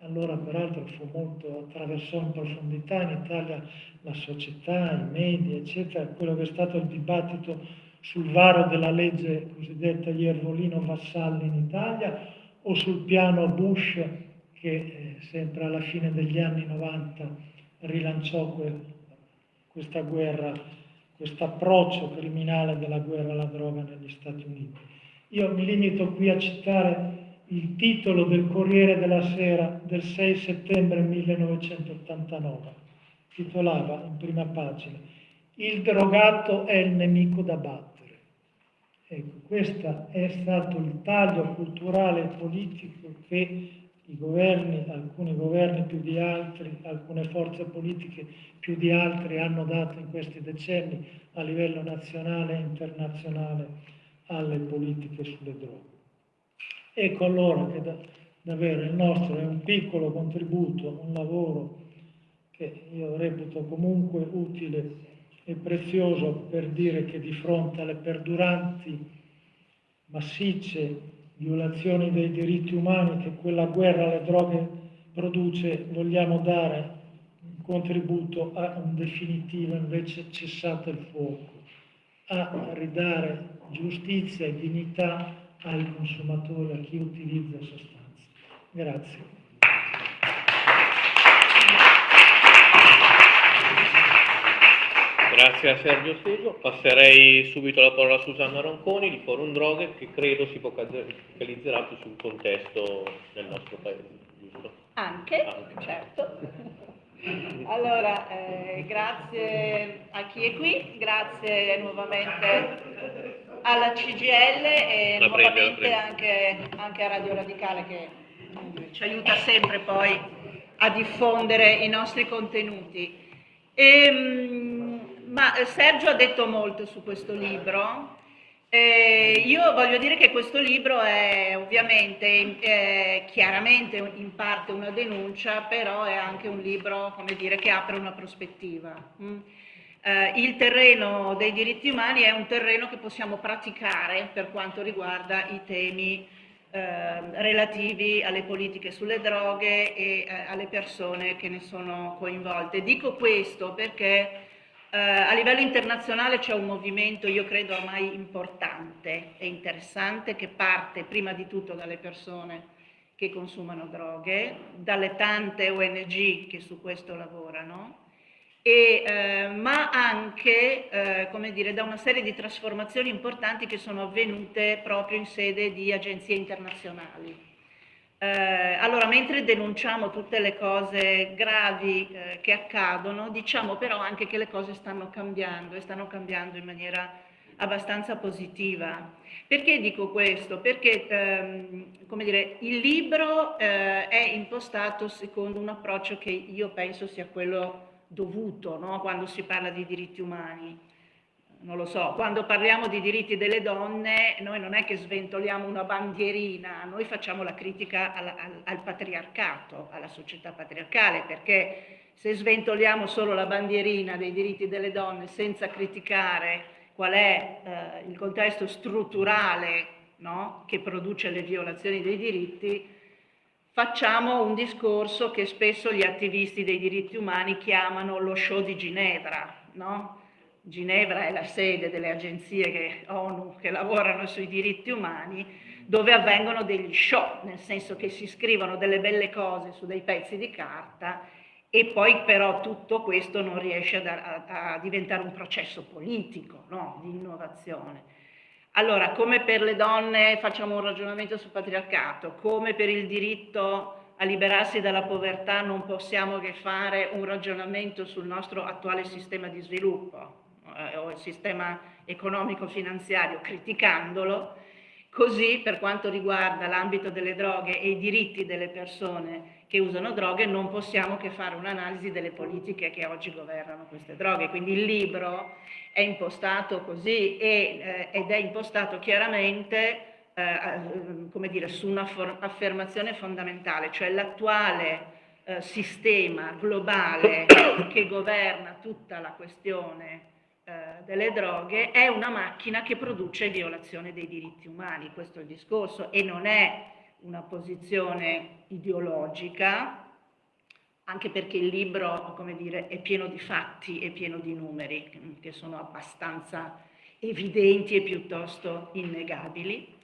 S3: allora peraltro fu molto, attraversò in profondità in Italia la società, i media, eccetera, quello che è stato il dibattito sul varo della legge cosiddetta Iervolino-Vassalli in Italia o sul piano Bush che eh, sempre alla fine degli anni 90 rilanciò que, questa guerra, questo approccio criminale della guerra alla droga negli Stati Uniti. Io mi limito qui a citare il titolo del Corriere della Sera del 6 settembre 1989. Titolava in prima pagina Il drogato è il nemico da battere. Ecco, questo è stato il taglio culturale e politico che i governi, alcuni governi più di altri, alcune forze politiche più di altri hanno dato in questi decenni a livello nazionale e internazionale alle politiche sulle droghe. Ecco allora che da, davvero il nostro è un piccolo contributo, un lavoro che io reputo comunque utile e prezioso per dire che di fronte alle perduranti massicce violazioni dei diritti umani che quella guerra alle droghe produce, vogliamo dare un contributo a un definitivo invece cessato il fuoco, a ridare giustizia e dignità ai consumatori, a chi utilizza sostanze. Grazie.
S1: Grazie a Sergio Steso. Passerei subito la parola a Susanna Ronconi di Forum Droghe che credo si focalizzerà più sul contesto del nostro paese, giusto?
S5: Anche, Anche. certo. Allora, eh, grazie a chi è qui, grazie nuovamente alla CGL e la nuovamente prende, anche, anche, a Radio Radicale che ci aiuta sempre poi a diffondere i nostri contenuti. E, ehm, ma Sergio ha detto molto su questo libro. Eh, io voglio dire che questo libro è ovviamente eh, chiaramente in parte una denuncia, però è anche un libro dire, che apre una prospettiva. Mm eh, il terreno dei diritti umani è un terreno che possiamo praticare per quanto riguarda i temi eh, relativi alle politiche sulle droghe e eh, alle persone che ne sono coinvolte. Dico questo perché eh, a livello internazionale c'è un movimento, io credo ormai importante e interessante, che parte prima di tutto dalle persone che consumano droghe, dalle tante ONG che su questo lavorano, e, eh, ma anche eh, come dire, da una serie di trasformazioni importanti che sono avvenute proprio in sede di agenzie internazionali. Eh, allora, mentre denunciamo tutte le cose gravi eh, che accadono, diciamo però anche che le cose stanno cambiando e stanno cambiando in maniera abbastanza positiva. Perché dico questo? Perché ehm, come dire, il libro eh, è impostato secondo un approccio che io penso sia quello dovuto no? quando si parla di diritti umani. Non lo so, quando parliamo di diritti delle donne noi non è che sventoliamo una bandierina, noi facciamo la critica al, al, al patriarcato, alla società patriarcale, perché se sventoliamo solo la bandierina dei diritti delle donne senza criticare qual è eh, il contesto strutturale no? che produce le violazioni dei diritti, facciamo un discorso che spesso gli attivisti dei diritti umani chiamano lo show di Ginevra, no? Ginevra è la sede delle agenzie che, ONU che lavorano sui diritti umani, dove avvengono degli show, nel senso che si scrivono delle belle cose su dei pezzi di carta e poi però tutto questo non riesce a, a, a diventare un processo politico no? di innovazione. Allora, come per le donne facciamo un ragionamento sul patriarcato, come per il diritto a liberarsi dalla povertà non possiamo che fare un ragionamento sul nostro attuale sistema di sviluppo eh, o il sistema economico-finanziario criticandolo Così per quanto riguarda l'ambito delle droghe e i diritti delle persone che usano droghe non possiamo che fare un'analisi delle politiche che oggi governano queste droghe. Quindi il libro è impostato così e, eh, ed è impostato chiaramente eh, come dire, su un'affermazione fondamentale, cioè l'attuale eh, sistema globale che governa tutta la questione delle droghe è una macchina che produce violazione dei diritti umani, questo è il discorso, e non è una posizione ideologica, anche perché il libro, come dire, è pieno di fatti e pieno di numeri, che sono abbastanza evidenti e piuttosto innegabili.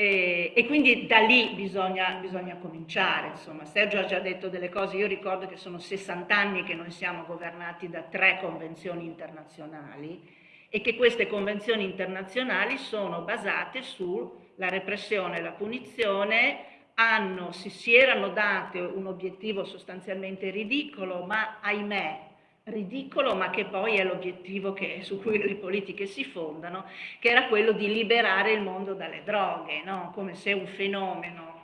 S5: E, e, quindi da lì bisogna, bisogna, cominciare, insomma. Sergio ha già detto delle cose, io ricordo che sono 60 anni che noi siamo governati da tre convenzioni internazionali e che queste convenzioni internazionali sono basate sulla repressione la punizione, hanno, si, si erano date un obiettivo sostanzialmente ridicolo, ma ahimè ridicolo, ma che poi è l'obiettivo su cui le politiche si fondano, che era quello di liberare il mondo dalle droghe, no? come se un fenomeno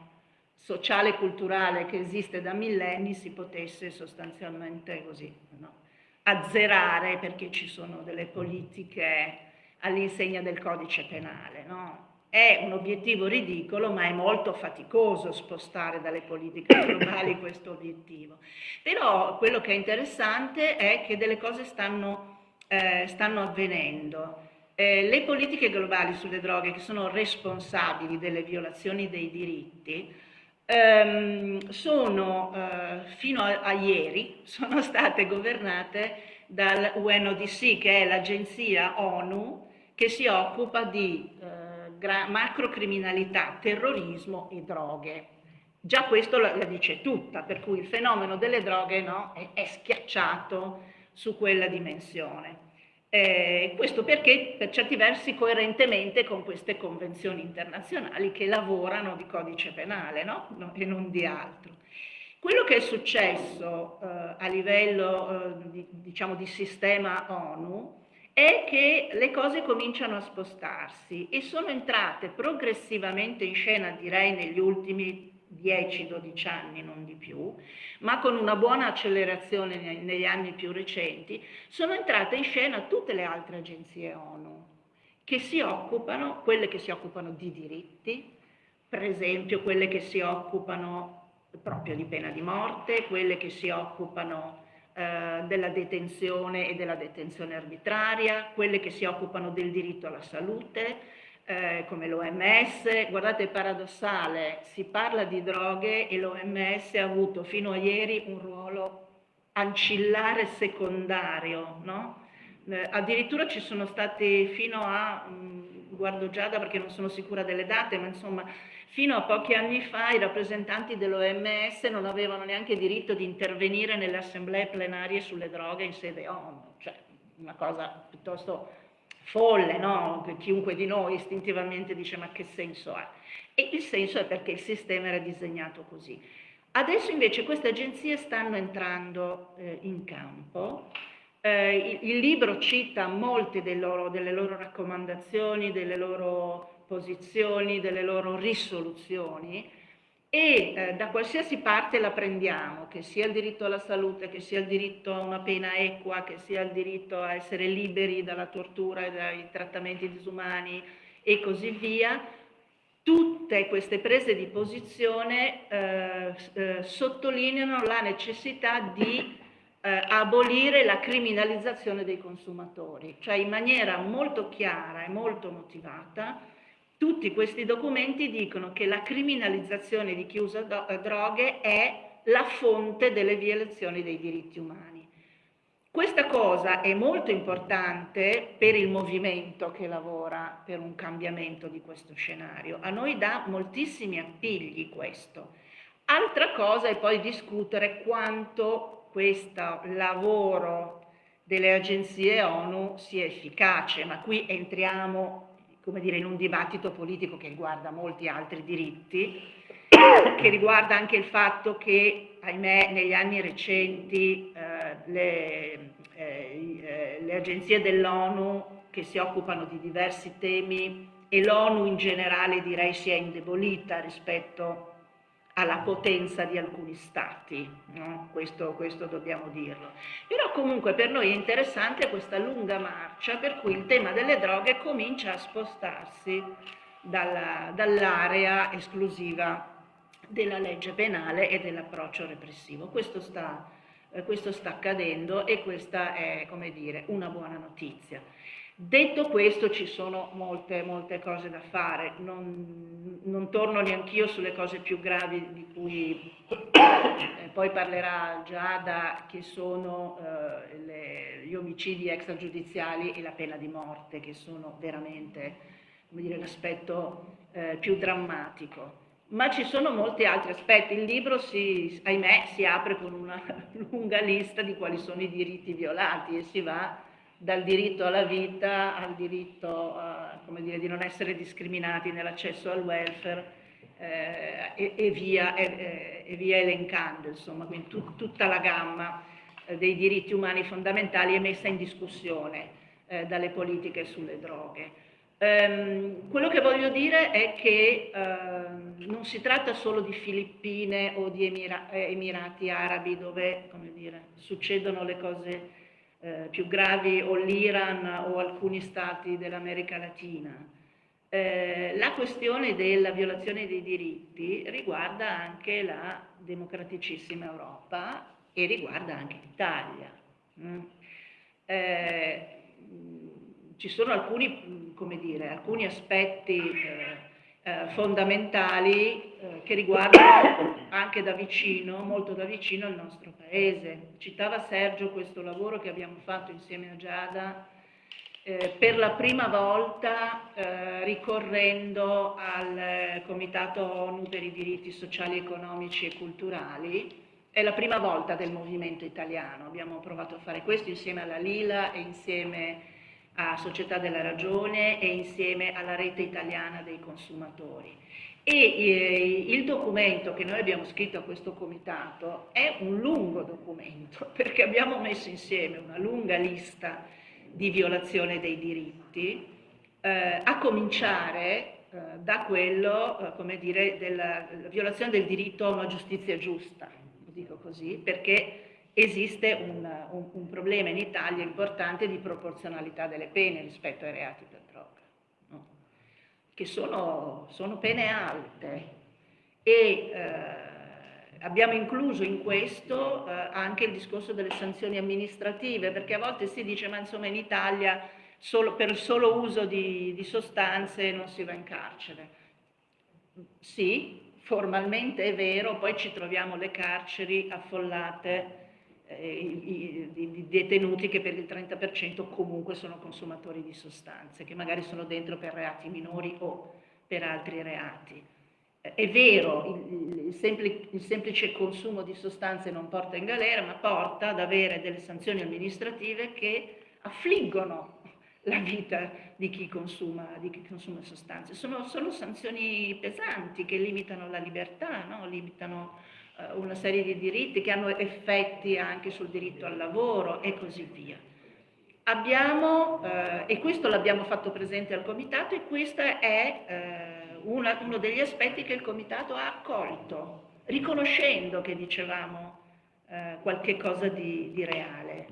S5: sociale e culturale che esiste da millenni si potesse sostanzialmente così no? azzerare perché ci sono delle politiche all'insegna del codice penale. No? È un obiettivo ridicolo, ma è molto faticoso spostare dalle politiche <laughs> globali questo obiettivo. Però quello che è interessante è che delle cose stanno, eh, stanno avvenendo. Eh, le politiche globali sulle droghe che sono responsabili delle violazioni dei diritti ehm, sono, eh, fino a, a ieri, <laughs> sono state governate dal UNODC, che è l'agenzia ONU che si occupa di eh, macrocriminalità, terrorismo e droghe. Già questo la, la, dice tutta, per cui il fenomeno delle droghe no, è, è, schiacciato su quella dimensione. Eh, questo perché per certi versi coerentemente con queste convenzioni internazionali che lavorano di codice penale no? No, e non di altro. Quello che è successo eh, a livello eh, di, diciamo, di sistema ONU è che le cose cominciano a spostarsi e sono entrate progressivamente in scena, direi negli ultimi 10-12 anni, non di più, ma con una buona accelerazione negli anni più recenti, sono entrate in scena tutte le altre agenzie ONU che si occupano, quelle che si occupano di diritti, per esempio quelle che si occupano proprio di pena di morte, quelle che si occupano eh, della detenzione e della detenzione arbitraria, quelle che si occupano del diritto alla salute, eh, come l'OMS. Guardate, è paradossale, si parla di droghe e l'OMS ha avuto fino a ieri un ruolo ancillare secondario, no? eh, addirittura ci sono stati fino a, mh, mm, guardo Giada perché non sono sicura delle date, ma insomma Fino a pochi anni fa i rappresentanti dell'OMS non avevano neanche diritto di intervenire nelle assemblee plenarie sulle droghe in sede ONU, cioè una cosa piuttosto folle, no? chiunque di noi istintivamente dice ma che senso ha? E il senso è perché il sistema era disegnato così. Adesso invece queste agenzie stanno entrando eh, in campo, eh, il, il, libro cita molte loro, delle loro raccomandazioni, delle loro posizioni, delle loro risoluzioni e eh, da qualsiasi parte la prendiamo, che sia il diritto alla salute, che sia il diritto a una pena equa, che sia il diritto a essere liberi dalla tortura e dai trattamenti disumani e così via, tutte queste prese di posizione eh, eh, sottolineano la necessità di eh, abolire la criminalizzazione dei consumatori, cioè in maniera molto chiara e molto motivata tutti questi documenti dicono che la criminalizzazione di chi usa eh, droghe è la fonte delle violazioni dei diritti umani. Questa cosa è molto importante per il movimento che lavora per un cambiamento di questo scenario. A noi dà moltissimi appigli questo. Altra cosa è poi discutere quanto questo lavoro delle agenzie ONU sia efficace, ma qui entriamo come dire, in un dibattito politico che riguarda molti altri diritti, <coughs> che riguarda anche il fatto che, ahimè, negli anni recenti eh, le, eh, eh le, agenzie dell'ONU che si occupano di diversi temi e l'ONU in generale direi si è indebolita rispetto alla potenza di alcuni stati, no? questo, questo, dobbiamo dirlo. Però comunque per noi è interessante questa lunga marcia per cui il tema delle droghe comincia a spostarsi dall'area esclusiva della legge penale e dell'approccio repressivo. Questo sta, eh, questo sta accadendo e questa è, come dire, una buona notizia. Detto questo ci sono molte, molte cose da fare, non, non torno neanch'io sulle cose più gravi di cui eh, poi parlerà Giada, che sono eh, le, gli omicidi extragiudiziali e la pena di morte, che sono veramente l'aspetto eh, più drammatico. Ma ci sono molti altri aspetti, il libro si, ahimè si apre con una <laughs> lunga lista di quali sono i diritti violati e si va dal diritto alla vita al diritto uh, dire, di non essere discriminati nell'accesso al welfare eh, e, e, via, e, e, via, elencando, insomma, quindi tu, tutta la gamma eh, dei diritti umani fondamentali è messa in discussione eh, dalle politiche sulle droghe. Um, quello che voglio dire è che uh, non si tratta solo di Filippine o di Emira Emirati Arabi dove dire, succedono le cose eh, più gravi o l'Iran o alcuni stati dell'America Latina. Eh, la questione della violazione dei diritti riguarda anche la democraticissima Europa e riguarda anche l'Italia. Mm. Eh, ci sono alcuni, dire, alcuni aspetti eh, eh, fondamentali eh, che riguardano <coughs> anche da vicino, molto da vicino il nostro paese. Citava Sergio questo lavoro che abbiamo fatto insieme a Giada eh, per la prima volta eh, ricorrendo al Comitato ONU per i diritti sociali, economici e culturali. È la prima volta del movimento italiano, abbiamo provato a fare questo insieme alla Lila e insieme a Società della Ragione e insieme alla rete italiana dei consumatori. E eh, il documento che noi abbiamo scritto a questo comitato è un lungo documento <laughs> perché abbiamo messo insieme una lunga lista di violazione dei diritti, eh, a cominciare eh, da quello, eh, come dire, della violazione del diritto a una giustizia giusta, lo dico così, perché esiste un, un, un, problema in Italia importante di proporzionalità delle pene rispetto ai reati per droga, no? che sono, sono, pene alte e eh, abbiamo incluso in questo eh, anche il discorso delle sanzioni amministrative, perché a volte si dice ma insomma in Italia solo, per solo uso di, di sostanze non si va in carcere. Sì, formalmente è vero, poi ci troviamo le carceri affollate eh, di detenuti che per il 30% comunque sono consumatori di sostanze, che magari sono dentro per reati minori o per altri reati. Eh, è vero, il, il, semplice, il semplice consumo di sostanze non porta in galera, ma porta ad avere delle sanzioni amministrative che affliggono la vita di chi consuma, di chi consuma sostanze. Sono, sono sanzioni pesanti che limitano la libertà, no? limitano una serie di diritti che hanno effetti anche sul diritto al lavoro e così via. Abbiamo, eh, e questo l'abbiamo fatto presente al Comitato, e questo è eh, una, uno degli aspetti che il Comitato ha accolto, riconoscendo che dicevamo eh, qualche cosa di, di reale.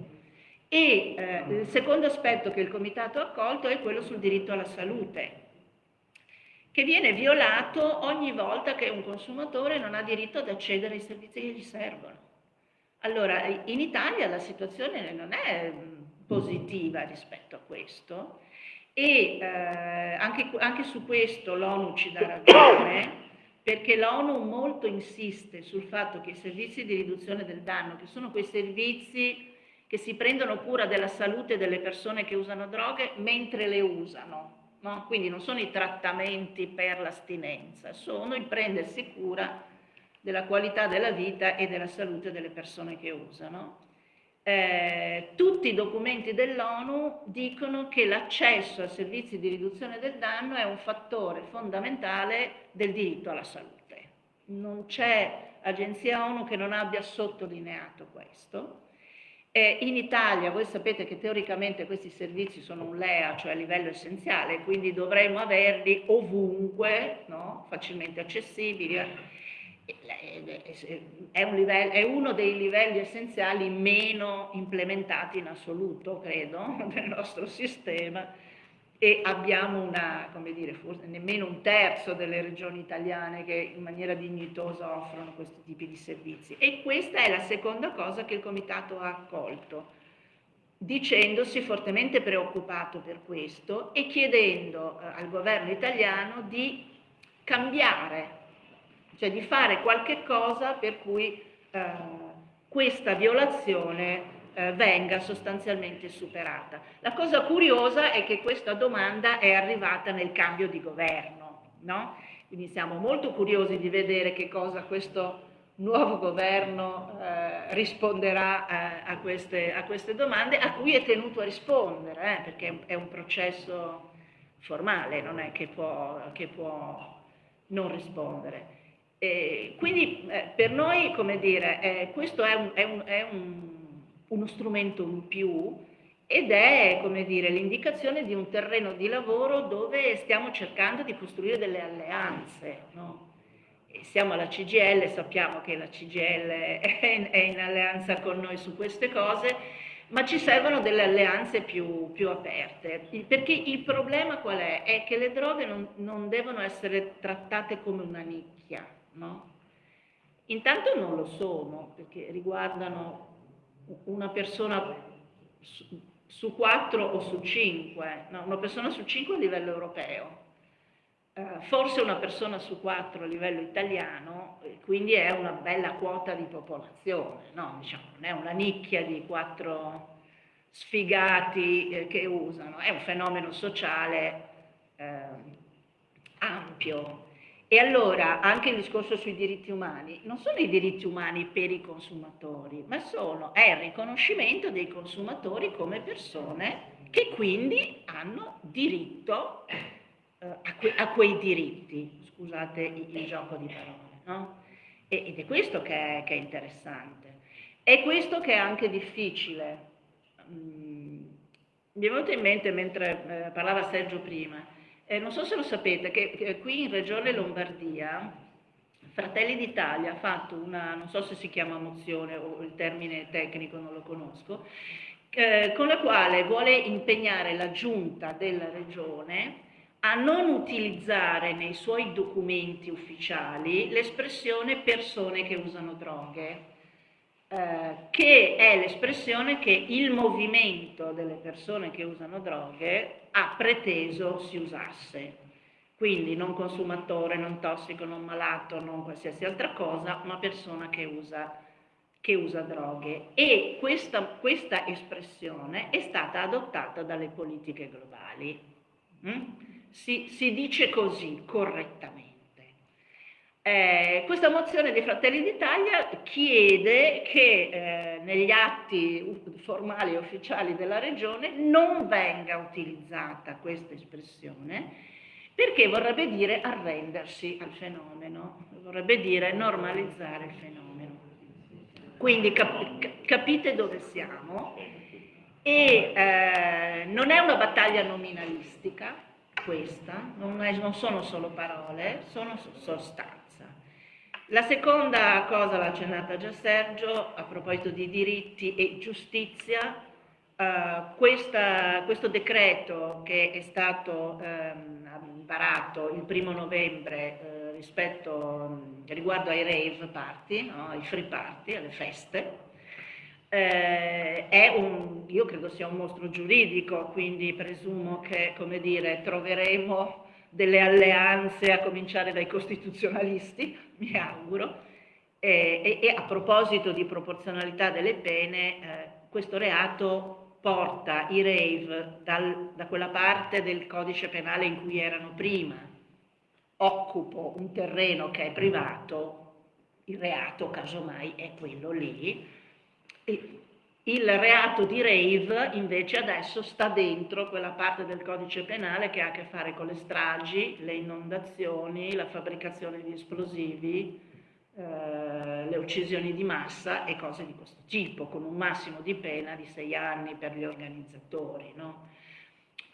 S5: E eh, il secondo aspetto che il Comitato ha accolto è quello sul diritto alla salute, che viene violato ogni volta che un consumatore non ha diritto ad accedere ai servizi che gli servono. Allora, in Italia la situazione non è mm, positiva rispetto a questo e eh, anche, anche su questo l'ONU ci dà ragione perché l'ONU molto insiste sul fatto che i servizi di riduzione del danno, che sono quei servizi che si prendono cura della salute delle persone che usano droghe mentre le usano, no? quindi non sono i trattamenti per l'astinenza, sono il prendersi cura della qualità della vita e della salute delle persone che usano. Eh, tutti i documenti dell'ONU dicono che l'accesso a servizi di riduzione del danno è un fattore fondamentale del diritto alla salute. Non c'è agenzia ONU che non abbia sottolineato questo E in Italia voi sapete che teoricamente questi servizi sono un LEA, cioè a livello essenziale, quindi dovremmo averli ovunque, no? facilmente accessibili. È, un livello, è, uno dei livelli essenziali meno implementati in assoluto, credo, <laughs> del nostro sistema e abbiamo una, come dire, forse nemmeno un terzo delle regioni italiane che in maniera dignitosa offrono questi tipi di servizi. E questa è la seconda cosa che il Comitato ha accolto, dicendosi fortemente preoccupato per questo e chiedendo eh, al governo italiano di cambiare, cioè di fare qualche cosa per cui eh, questa violazione eh, venga sostanzialmente superata. La cosa curiosa è che questa domanda è arrivata nel cambio di governo, no? quindi siamo molto curiosi di vedere che cosa questo nuovo governo eh, risponderà eh, a, queste, a, queste, domande, a cui è tenuto a rispondere, eh, perché è un processo formale, non è che può, che può non rispondere. E quindi eh, per noi, come dire, eh, questo è un, è un, è un uno strumento in più ed è, come dire, l'indicazione di un terreno di lavoro dove stiamo cercando di costruire delle alleanze. No? Siamo alla CGL, sappiamo che la CGL è in, alleanza con noi su queste cose, ma ci servono delle alleanze più, più aperte. Perché il problema qual è? È che le droghe non, non devono essere trattate come una nicchia, no? Intanto non lo sono, perché riguardano una persona su, su quattro o su cinque, no, una persona su cinque a livello europeo, eh, forse una persona su quattro a livello italiano, quindi è una bella quota di popolazione, no? diciamo, non è una nicchia di quattro sfigati eh, che usano, è un fenomeno sociale eh, ampio. E allora anche il discorso sui diritti umani, non sono i diritti umani per i consumatori, ma sono, è il riconoscimento dei consumatori come persone che quindi hanno diritto eh, a, que, a, quei diritti, scusate il, il gioco di parole, no? ed è questo che è, che è, interessante. È questo che è anche difficile. Mm, mi è venuto in mente mentre eh, parlava Sergio prima, eh, non so se lo sapete che, che qui in Regione Lombardia Fratelli d'Italia ha fatto una, non so se si chiama mozione o il termine tecnico non lo conosco, eh, con la quale vuole impegnare la giunta della regione a non utilizzare nei suoi documenti ufficiali l'espressione persone che usano droghe, eh, che è l'espressione che il movimento delle persone che usano droghe ha preteso si usasse. Quindi non consumatore, non tossico, non malato, non qualsiasi altra cosa, ma persona che usa, che usa droghe. E questa, questa, espressione è stata adottata dalle politiche globali. Mm? Si, si dice così correttamente. Eh, questa mozione dei Fratelli d'Italia chiede che eh, negli atti formali e ufficiali della Regione non venga utilizzata questa espressione perché vorrebbe dire arrendersi al fenomeno, vorrebbe dire normalizzare il fenomeno. Quindi cap capite dove siamo e eh, non è una battaglia nominalistica questa, non, è, non sono solo parole, sono sostanze. La seconda cosa l'ha accennata già Sergio, a proposito di diritti e giustizia, uh, questa, questo decreto che è stato um, varato il primo novembre uh, rispetto, um, riguardo ai rave party, no? ai free party, alle feste, eh, è un, io credo sia un mostro giuridico, quindi presumo che, come dire, troveremo delle alleanze, a cominciare dai costituzionalisti, <laughs> mi auguro, e, e, e a proposito di proporzionalità delle pene, eh, questo reato porta i rave dal, da quella parte del codice penale in cui erano prima. Occupo un terreno che è privato, il reato casomai è quello lì, e il reato di rave invece adesso sta dentro quella parte del codice penale che ha a che fare con le stragi, le inondazioni, la fabbricazione di esplosivi, eh, le uccisioni di massa e cose di questo tipo, con un massimo di pena di sei anni per gli organizzatori. No?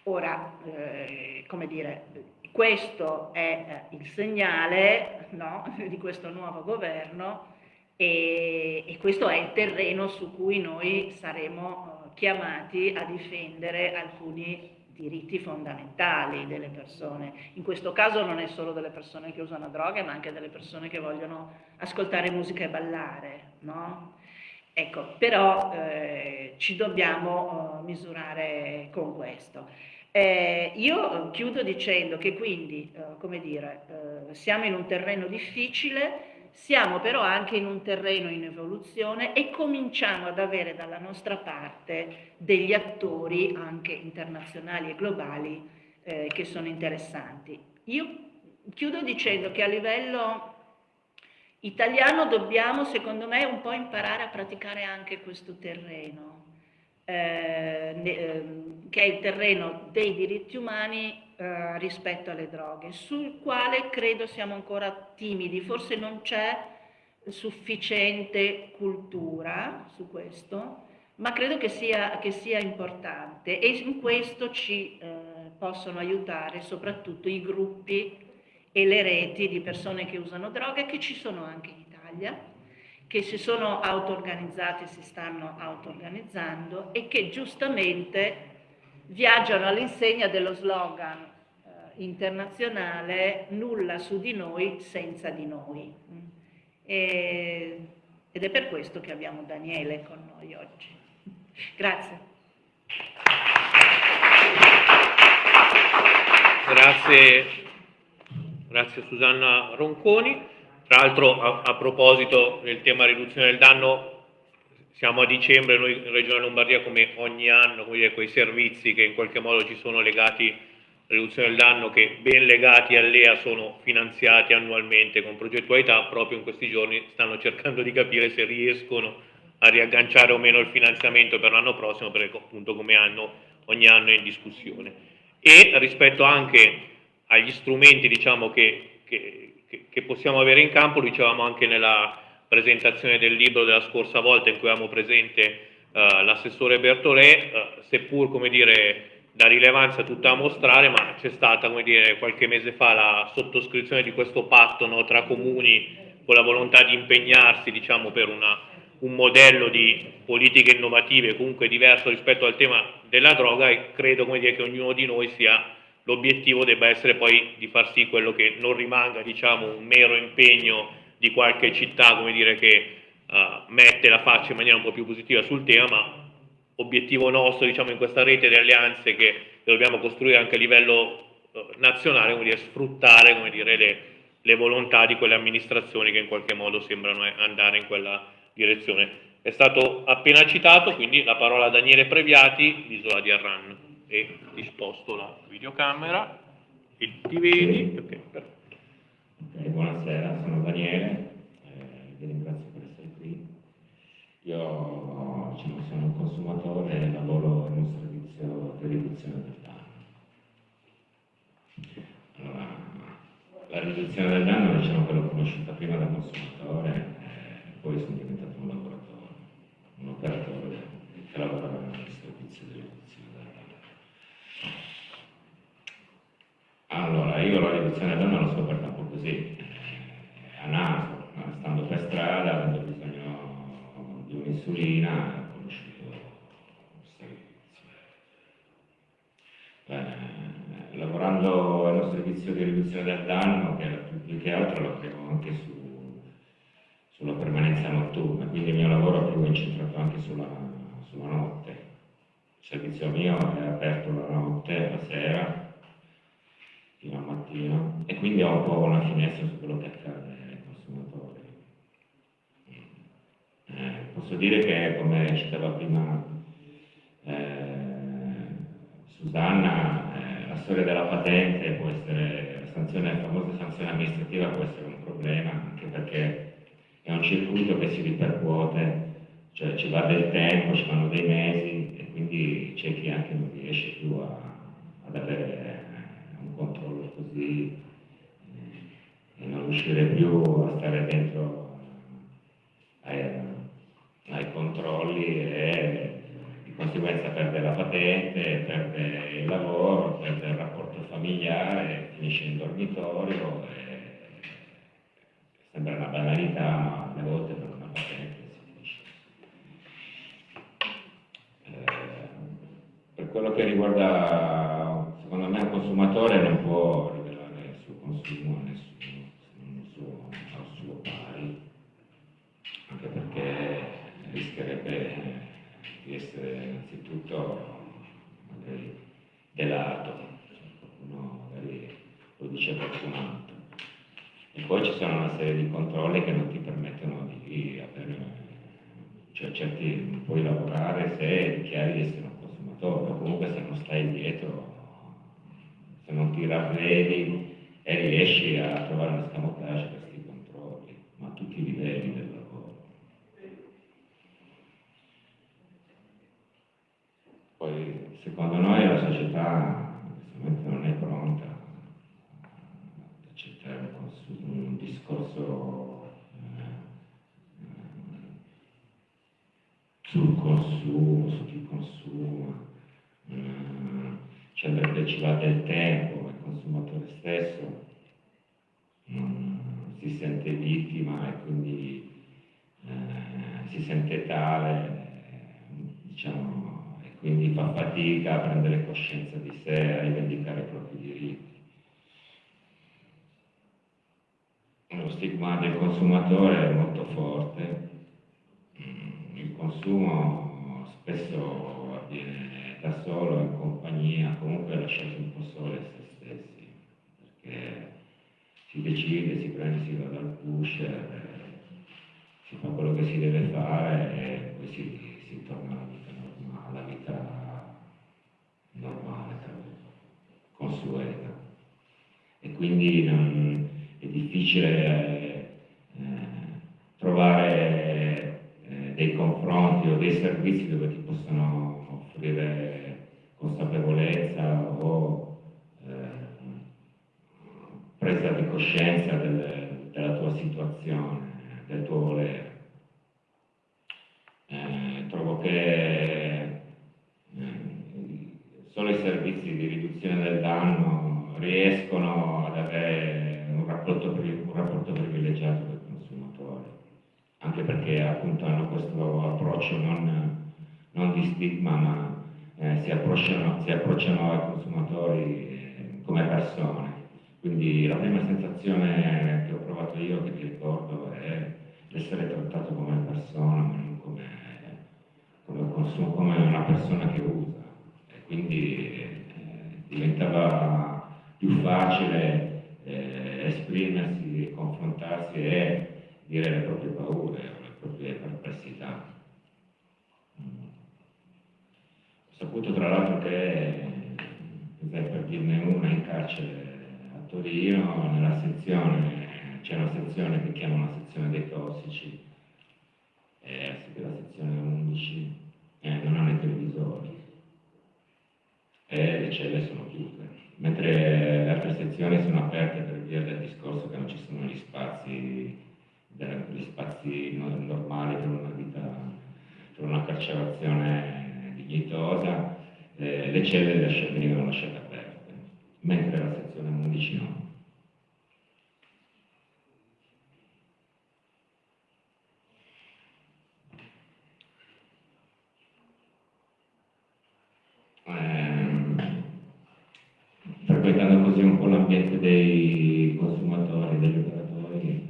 S5: Ora, eh, come dire, questo è eh, il segnale no, <laughs> di questo nuovo governo e, e, questo è il terreno su cui noi saremo uh, chiamati a difendere alcuni diritti fondamentali delle persone. In questo caso non è solo delle persone che usano droghe, ma anche delle persone che vogliono ascoltare musica e ballare, no? Ecco, però eh, ci dobbiamo uh, misurare con questo. Eh, io chiudo dicendo che quindi, eh, come dire, eh, siamo in un terreno difficile, siamo però anche in un terreno in evoluzione e cominciamo ad avere dalla nostra parte degli attori anche internazionali e globali eh, che sono interessanti. Io chiudo dicendo che a livello italiano dobbiamo, secondo me, un po' imparare a praticare anche questo terreno, eh, ehm, che è il terreno dei diritti umani eh, rispetto alle droghe, sul quale credo siamo ancora timidi, forse non c'è sufficiente cultura su questo, ma credo che sia, che sia importante e in questo ci eh, possono aiutare soprattutto i gruppi e le reti di persone che usano droghe che ci sono anche in Italia, che si sono auto-organizzate, si stanno auto-organizzando e che giustamente viaggiano all'insegna dello slogan eh, internazionale nulla su di noi senza di noi. E, ed è per questo che abbiamo Daniele con noi oggi. Grazie.
S1: Grazie, grazie Susanna Ronconi. Tra l'altro a, a proposito del tema riduzione del danno, siamo a dicembre noi in Regione Lombardia come ogni anno, come quei servizi che in qualche modo ci sono legati alla riduzione del danno, che ben legati all'EA sono finanziati annualmente con progettualità, proprio in questi giorni stanno cercando di capire se riescono a riagganciare o meno il finanziamento per l'anno prossimo, perché appunto come anno, ogni anno è in discussione. E rispetto anche agli strumenti diciamo, che, che, che possiamo avere in campo, lo dicevamo anche nella presentazione del libro della scorsa volta in cui avevamo presente uh, l'assessore Bertolè, uh, seppur come dire da rilevanza tutta a mostrare, ma c'è stata come dire qualche mese fa la sottoscrizione di questo patto no, tra comuni con la volontà di impegnarsi diciamo, per una, un modello di politiche innovative comunque diverso rispetto al tema della droga e credo come dire, che ognuno di noi sia l'obiettivo debba essere poi di far sì quello che non rimanga diciamo, un mero impegno di qualche città come dire, che uh, mette la faccia in maniera un po' più positiva sul tema, ma obiettivo nostro diciamo, in questa rete di alleanze che, dobbiamo costruire anche a livello uh, nazionale, come dire, sfruttare come dire, le, le volontà di quelle amministrazioni che in qualche modo sembrano andare in quella direzione. È stato appena citato, quindi la parola a Daniele Previati, l'isola di Arran. E disposto la videocamera, e ti vedi? Okay,
S6: buonasera, sono Daniele, eh, vi ringrazio per essere qui. Io diciamo, sono un consumatore e lavoro in un servizio di riduzione del danno. Allora, la riduzione del danno diciamo che l'ho conosciuta prima da consumatore e poi sono diventato un lavoratore, un operatore che lavora nel servizio di riduzione del danno. Allora, io la riduzione del danno l'ho scoperta un po' così, eh, naso, stando per strada, avendo bisogno di un'insulina, ho conosciuto il servizio. Beh, lavorando nello servizio di riduzione del danno, che più che altro lavoriamo anche su, sulla permanenza notturna, quindi il mio lavoro è più incentrato anche sulla, sulla notte. Il servizio mio è aperto la notte, la sera, fino al mattino e quindi ho un po' una finestra su quello che accade ai consumatori. Eh, posso dire che, come citava prima eh, Susanna, eh, la storia della patente può essere, la, sanzione, la famosa sanzione amministrativa può essere un problema, anche perché è un circuito che si ripercuote, cioè ci va del tempo, ci vanno dei mesi e quindi c'è chi anche non riesce più a, ad avere un controllo così eh, e non riuscire più a stare dentro e di conseguenza perde la patente, perde il lavoro, perde il rapporto familiare, finisce in dormitorio. sembra una banalità, ma alle volte per una patente si finisce. Eh, per quello che riguarda, secondo me, il consumatore non può rivelare il suo consumo a nessuno, se non il suo, al suo pari, anche perché rischierebbe di essere innanzitutto magari delato, qualcuno magari lo dice qualcun altro. E poi ci sono una serie di controlli che non ti permettono di avere, cioè certi non puoi lavorare se dichiari di essere un consumatore, o comunque se non stai dietro, se non ti ravvedi e riesci a trovare un escamotage per questi controlli, ma a tutti i livelli del lavoro. Poi secondo noi la società non è pronta ad accettare un, discorso eh, sul consumo, su chi consuma, eh, cioè perché ci va del tempo, il consumatore stesso si sente vittima e quindi eh, si sente tale, diciamo, quindi fa fatica a prendere coscienza di sé, a rivendicare i propri diritti. Lo stigma del consumatore è molto forte, mm, il consumo spesso avviene da solo, in compagnia, comunque lasciati un po' soli a se stessi, perché si decide, si prende, si va dal pusher, si fa quello che si deve fare e poi si, si torna alla vita normale, alla vita normale, consueta. E quindi non, è difficile eh, trovare eh, dei confronti o dei servizi dove ti possono offrire consapevolezza o eh, presa di coscienza del, della tua situazione, del tuo volere. Eh, trovo che solo i servizi di riduzione del danno riescono ad avere un rapporto, un rapporto privilegiato con il consumatore, anche perché appunto hanno questo approccio non, non di stigma, ma eh, si, approcciano, si, approcciano, ai consumatori come persone. Quindi la prima sensazione che ho provato io, che ti ricordo, è essere trattato come persona, ma non come, come, come una persona che usa. Quindi eh, diventava più facile eh, esprimersi, confrontarsi e dire le proprie paure, le proprie perplessità. Ho saputo tra l'altro che, per dirne una, in carcere a Torino, nella sezione, c'è una sezione che chiama una sezione dei tossici, e la sezione 11, eh, non hanno i televisori e le celle sono chiuse, mentre le altre sezioni sono aperte per via del discorso che non ci sono gli spazi, gli spazi normali per una vita, per una carcerazione dignitosa, eh, le celle venivano lasciate aperte, mentre la sezione 11 no. Frequentando così un po' l'ambiente dei consumatori, degli operatori,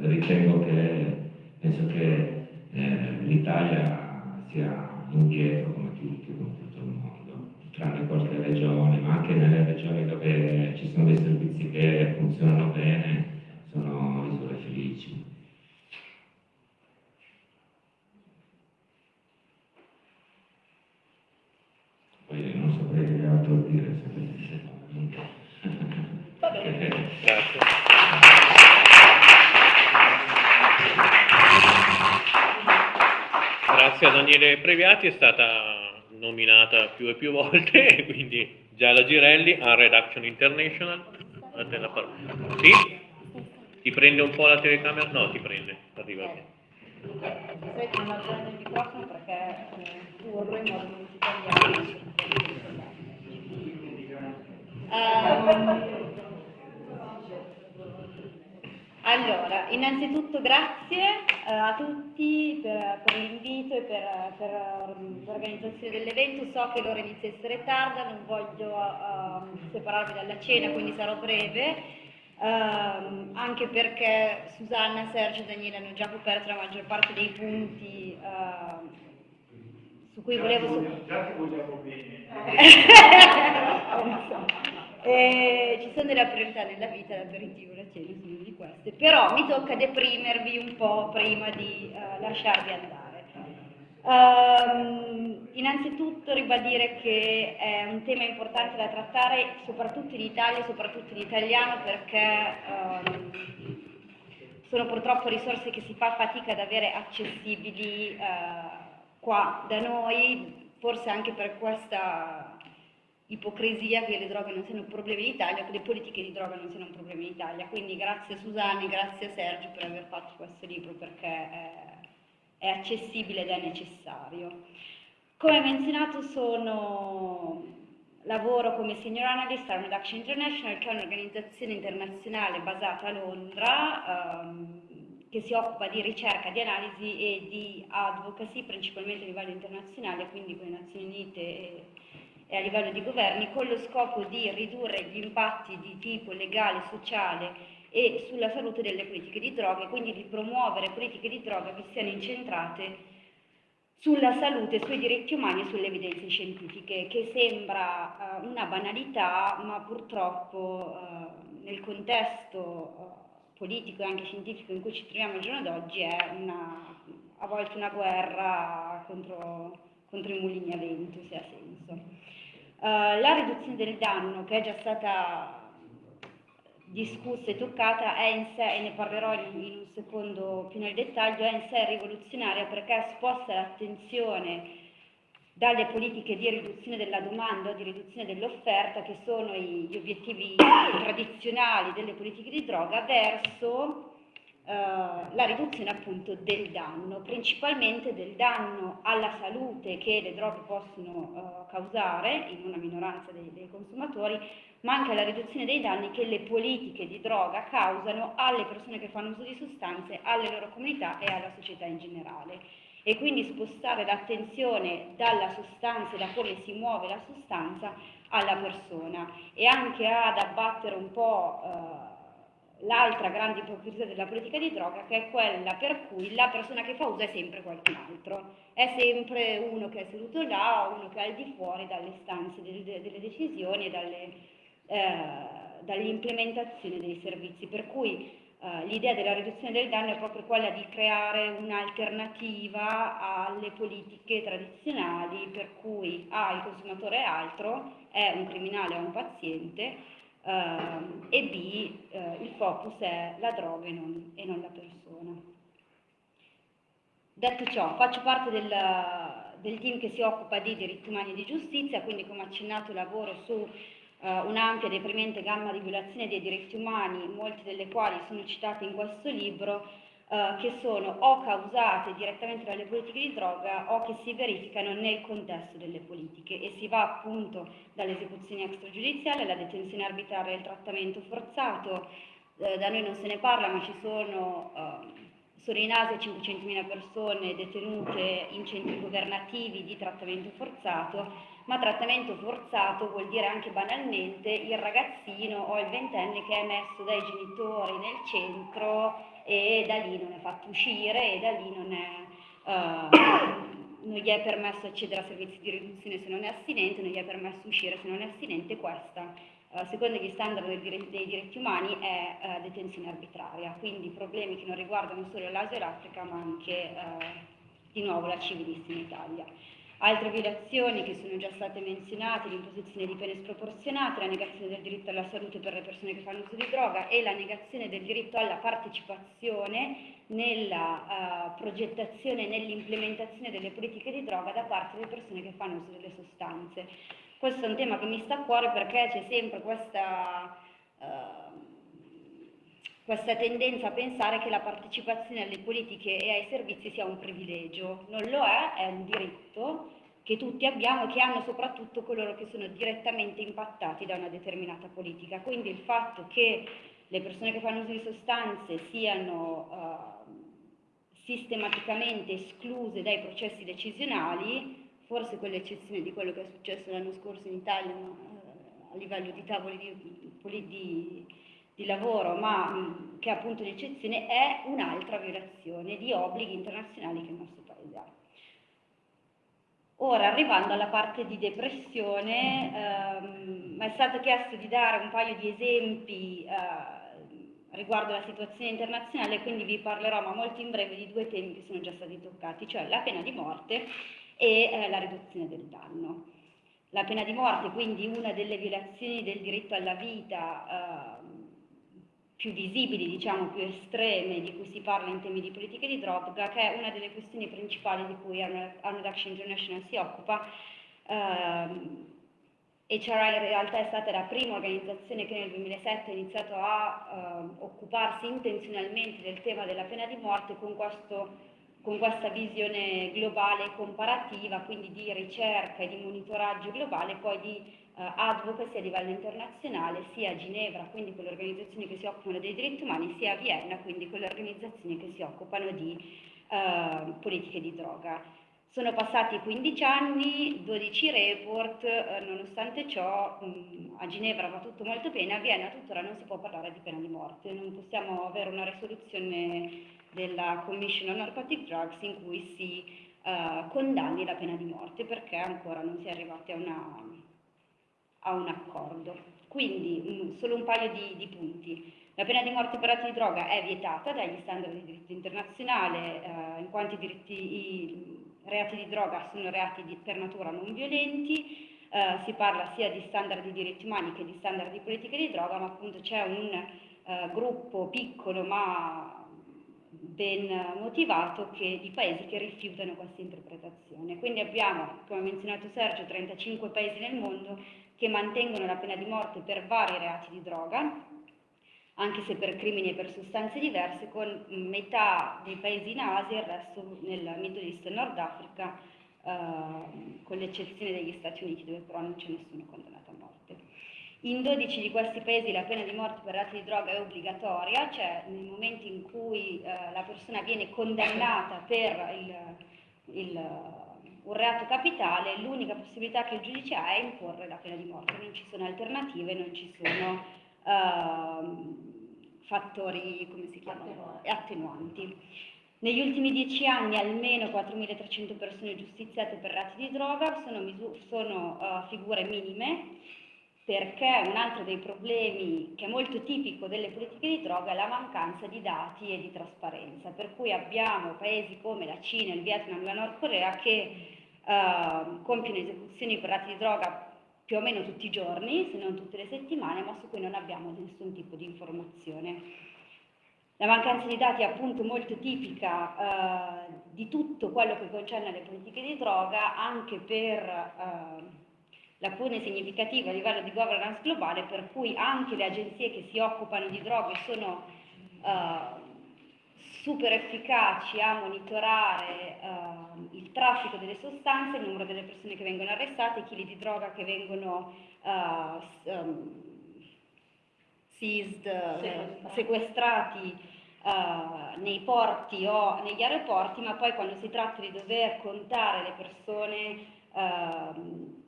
S6: eh, ritengo che, penso che eh, l'Italia sia indietro come tutti, come tutto il mondo, tranne qualche regione, ma anche nelle regioni dove ci sono dei servizi che funzionano bene, sono isole felici. Poi non saprei altro dire
S1: Grazie a Daniele Previati, è stata nominata più e più volte, <laughs> quindi Gialla Girelli a Redaction International. A Sì? Ti prende un po' la telecamera? No, ti prende, arriva bene.
S7: Se non accendo il microfono perché eh, urlo in modo non italiano. Um, allora, innanzitutto grazie eh, a tutti per, per l'invito e per, per, l'organizzazione dell'evento. So che l'ora inizia a essere tarda, non voglio uh, separarvi dalla cena, quindi sarò breve. Uh, anche perché Susanna, Sergio e Daniele hanno già coperto la maggior parte dei punti uh, su cui volevo...
S4: Già ti vogliamo bene. <laughs> <laughs>
S7: Eh, ci sono delle priorità nella vita, l'aperitivo, la cena sono di queste, però mi tocca deprimervi un po' prima di uh, lasciarvi andare. Um, innanzitutto ribadire che è un tema importante da trattare soprattutto in Italia, soprattutto in italiano perché um, sono purtroppo risorse che si fa fatica ad avere accessibili uh, qua da noi, forse anche per questa ipocrisia che le droghe non siano un problema in Italia, che le politiche di droga non siano un problema in Italia. Quindi grazie Susanne, grazie Sergio per aver fatto questo libro perché è, è accessibile ed è necessario. Come menzionato sono, lavoro come senior analyst a Armed Action International, che è un'organizzazione internazionale basata a Londra, ehm, che si occupa di ricerca, di analisi e di advocacy, principalmente a livello internazionale, quindi con le Nazioni Unite e e a livello di governi con lo scopo di ridurre gli impatti di tipo legale, sociale e sulla salute delle politiche di droga e quindi di promuovere politiche di droga che siano incentrate sulla salute, sui diritti umani e sulle evidenze scientifiche, che sembra uh, una banalità, ma purtroppo uh, nel contesto uh, politico e anche scientifico in cui ci troviamo al giorno d'oggi è una, a volte una guerra contro, contro i mulini a vento, se ha senso. Uh, la riduzione del danno che è già stata discussa e toccata è in sé, e ne parlerò in, in un secondo più nel dettaglio, è in sé rivoluzionaria perché sposta l'attenzione dalle politiche di riduzione della domanda o di riduzione dell'offerta, che sono gli obiettivi tradizionali delle politiche di droga, verso eh, la riduzione appunto del danno, principalmente del danno alla salute che le droghe possono uh, causare in una minoranza dei, dei, consumatori, ma anche la riduzione dei danni che le politiche di droga causano alle persone che fanno uso di sostanze, alle loro comunità e alla società in generale. E quindi spostare l'attenzione dalla sostanza, da come si muove la sostanza, alla persona e anche ad abbattere un po' uh, l'altra grande ipocrisia della politica di droga che è quella per cui la persona che fa uso è sempre qualcun altro, è sempre uno che è seduto là, uno che è al di fuori dalle stanze delle, delle decisioni e dalle, eh, dall'implementazione dei servizi, per cui eh, l'idea della riduzione del danno è proprio quella di creare un'alternativa alle politiche tradizionali per cui A, il consumatore è altro, è un criminale o un paziente, Uh, e B, uh, il focus è la droga e non, e non, la persona. Detto ciò, faccio parte del, del, team che si occupa di diritti umani e di giustizia, quindi come accennato lavoro su uh, un'ampia e deprimente gamma di violazioni dei diritti umani, molte delle quali sono citate in questo libro, eh, che sono o causate direttamente dalle politiche di droga o che si verificano nel contesto delle politiche e si va appunto dall'esecuzione extragiudiziale alla detenzione arbitraria e al trattamento forzato. Eh, da noi non se ne parla, ma ci sono, eh, sono in Asia 500.000 persone detenute in centri governativi di trattamento forzato ma trattamento forzato vuol dire anche banalmente il ragazzino o il ventenne che è messo dai genitori nel centro e da lì non è fatto uscire e da lì non, è, uh, non gli è permesso accedere a servizi di riduzione se non è astinente, non gli è permesso uscire se non è astinente, questa uh, secondo gli standard dei diritti, dei diritti umani è uh, detenzione arbitraria, quindi problemi che non riguardano solo l'Asia e l'Africa ma anche di nuovo la civilissima Italia. Altre violazioni che sono già state menzionate, l'imposizione di pene sproporzionate, la negazione del diritto alla salute per le persone che fanno uso di droga e la negazione del diritto alla partecipazione nella uh, progettazione e nell'implementazione delle politiche di droga da parte delle persone che fanno uso delle sostanze. Questo è un tema che mi sta a cuore perché c'è sempre questa... Uh, questa tendenza a pensare che la partecipazione alle politiche e ai servizi sia un privilegio. Non lo è, è un diritto che tutti abbiamo e che hanno soprattutto coloro che sono direttamente impattati da una determinata politica. Quindi il fatto che le persone che fanno uso di sostanze siano uh, sistematicamente escluse dai processi decisionali, forse con l'eccezione di quello che è successo l'anno scorso in Italia uh, a livello di tavoli di, di di lavoro, ma che è appunto l'eccezione, è un'altra violazione di obblighi internazionali che il nostro Paese ha. Ora, arrivando alla parte di depressione, ehm, mi è stato chiesto di dare un paio di esempi eh, riguardo la situazione internazionale, quindi vi parlerò, ma molto in breve, di due temi che sono già stati toccati, cioè la pena di morte e eh, la riduzione del danno. La pena di morte, quindi una delle violazioni del diritto alla vita, eh, più visibili, diciamo più estreme di cui si parla in temi di politiche di droga, che è una delle questioni principali di cui Arnold Action International si occupa. Um, HRI in realtà è stata la prima organizzazione che nel 2007 ha iniziato a uh, occuparsi intenzionalmente del tema della pena di morte con, questo, con questa visione globale e comparativa, quindi di ricerca e di monitoraggio globale, poi di uh, advocacy a livello internazionale, sia a Ginevra, quindi con le organizzazioni che si occupano dei diritti umani, sia a Vienna, quindi con le organizzazioni che si occupano di uh, politiche di droga. Sono passati 15 anni, 12 report, eh, nonostante ciò mh, a Ginevra va tutto molto bene, a Vienna tuttora non si può parlare di pena di morte, non possiamo avere una risoluzione della Commission on Narcotic Drugs in cui si uh, condanni la pena di morte perché ancora non si è arrivati a una, a un accordo. Quindi mm, solo un paio di, di, punti. La pena di morte per atti di droga è vietata dagli standard di diritto internazionale, eh, in quanto i, diritti, i, reati di droga sono reati di, per natura non violenti, eh, si parla sia di standard di diritti umani che di standard di politiche di droga, ma appunto c'è un eh, gruppo piccolo ma ben motivato che, di paesi che rifiutano questa interpretazione. Quindi abbiamo, come ha menzionato Sergio, 35 paesi nel mondo che mantengono la pena di morte per vari reati di droga, anche se per crimini e per sostanze diverse, con metà dei paesi in Asia e il resto nel Middle East e Nord Africa, eh, con l'eccezione degli Stati Uniti, dove però non c'è nessuno condannato a morte. In 12 di questi paesi la pena di morte per reati di droga è obbligatoria, cioè nel momento in cui eh, la persona viene condannata per il, il un reato capitale, l'unica possibilità che il giudice ha è imporre la pena di morte, non ci sono alternative, non ci sono uh, fattori, come si chiamano, attenuanti. Negli ultimi dieci anni almeno 4.300 persone giustiziate per reati di droga sono, sono uh, figure minime perché un altro dei problemi che è molto tipico delle politiche di droga è la mancanza di dati e di trasparenza, per cui abbiamo paesi come la Cina, il Vietnam e la Nord Corea che uh, compiono esecuzioni per reati di droga più o meno tutti i giorni, se non tutte le settimane, ma su cui non abbiamo nessun tipo di informazione. La mancanza di dati è appunto molto tipica uh, di tutto quello che concerne le politiche di droga, anche per uh, lacune significative a livello di governance globale, per cui anche le agenzie che si occupano di droghe sono uh, super efficaci a monitorare uh, il traffico delle sostanze, il numero delle persone che vengono arrestate, i chili di droga che vengono uh, um, seized, eh, sequestrati. uh, nei porti o negli aeroporti, ma poi quando si tratta di dover contare le persone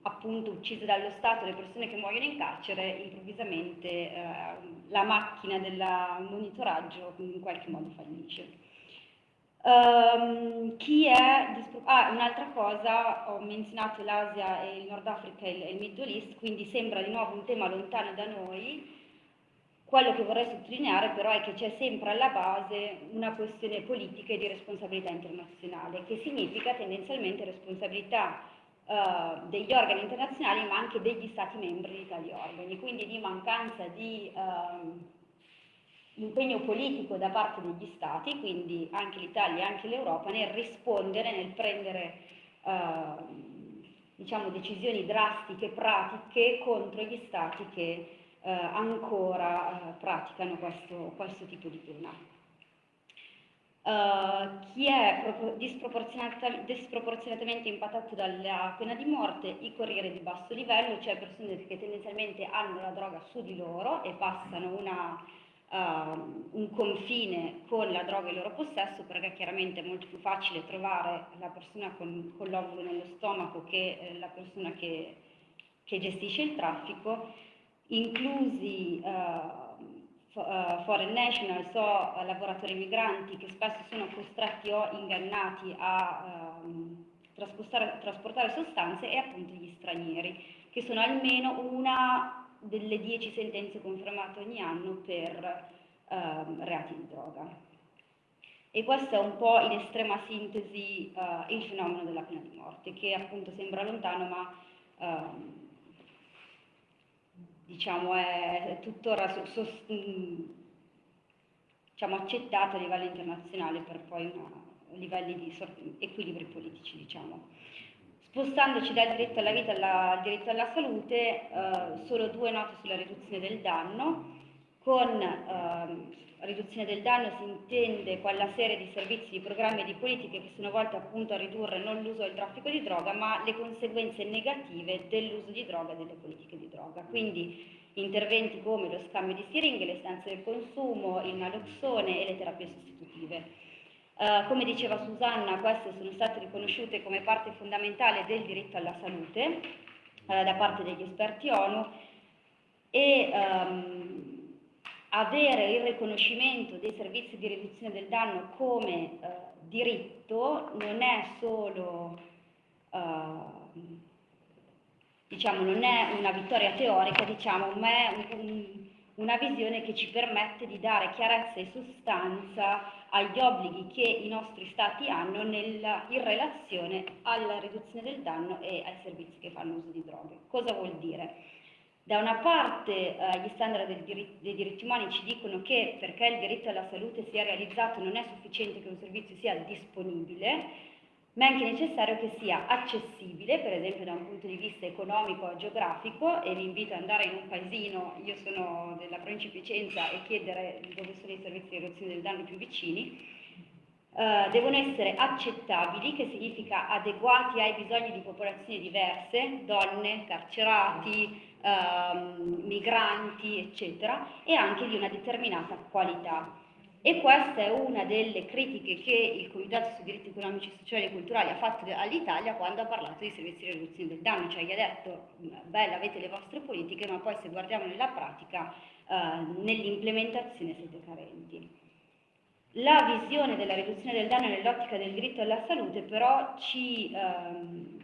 S7: appunto uccise dallo Stato, le persone che muoiono in carcere, improvvisamente uh, la macchina del monitoraggio in qualche modo fallisce. Um, chi è ah, un'altra cosa, ho menzionato l'Asia e il Nord Africa e il Middle East, quindi sembra di nuovo un tema lontano da noi. Quello che vorrei sottolineare però è che c'è sempre alla base una questione politica e di responsabilità internazionale, che significa tendenzialmente responsabilità uh, degli organi internazionali ma anche degli stati membri di tali organi, quindi di mancanza di uh, impegno politico da parte degli stati, quindi anche l'Italia e anche l'Europa, nel rispondere, nel prendere uh, diciamo, decisioni drastiche, pratiche contro gli stati che eh, ancora eh, praticano questo, questo, tipo di pena. Uh, chi è disproporzionat disproporzionatamente impattato dalla pena di morte, i corrieri di basso livello, cioè persone che tendenzialmente hanno la droga su di loro e passano una, uh, un confine con la droga in loro possesso, perché chiaramente è molto più facile trovare la persona con, con l'ovulo nello stomaco che eh, la persona che, che gestisce il traffico inclusi uh, foreign national, so uh, lavoratori migranti che spesso sono costretti o ingannati a um, trasportare sostanze e appunto gli stranieri, che sono almeno una delle dieci sentenze confermate ogni anno per uh, reati di droga. E questo è un po' in estrema sintesi uh, il fenomeno della pena di morte, che appunto sembra lontano ma uh, diciamo, è tuttora so, so, diciamo, accettato a livello internazionale per poi una, livelli di equilibri politici. Diciamo. Spostandoci dal diritto alla vita alla, al diritto alla salute, eh, solo due note sulla riduzione del danno, con eh, riduzione del danno si intende quella serie di servizi, di programmi e di politiche che sono volte appunto a ridurre non l'uso del traffico di droga, ma le conseguenze negative dell'uso di droga e delle politiche di droga. Quindi interventi come lo scambio di siringhe, le stanze del consumo, il naloxone e le terapie sostitutive. Uh, come diceva Susanna, queste sono state riconosciute come parte fondamentale del diritto alla salute uh, da parte degli esperti ONU e um, avere il riconoscimento dei servizi di riduzione del danno come uh, diritto non è solo, uh, diciamo, non è una vittoria teorica, diciamo, ma è un, un, una visione che ci permette di dare chiarezza e sostanza agli obblighi che i nostri stati hanno nella, in relazione alla riduzione del danno e ai servizi che fanno uso di droghe. Cosa vuol dire? Da una parte eh, gli standard dei dei diritti umani ci dicono che perché il diritto alla salute sia realizzato non è sufficiente che un servizio sia disponibile, ma è anche necessario che sia accessibile, per esempio da un punto di vista economico e geografico, e vi invito ad andare in un paesino, io sono della provincia di Piacenza, e chiedere dove sono i servizi di riduzione del danno più vicini, uh, devono essere accettabili, che significa adeguati ai bisogni di popolazioni diverse, donne, carcerati, ehm, migranti, eccetera, e anche di una determinata qualità. E questa è una delle critiche che il Comitato sui diritti economici, sociali e culturali ha fatto all'Italia quando ha parlato di servizi di riduzione del danno, cioè gli ha detto, bella, avete le vostre politiche, ma poi se guardiamo nella pratica, eh, nell'implementazione siete carenti. La visione della riduzione del danno nell'ottica del diritto alla salute però ci, ehm,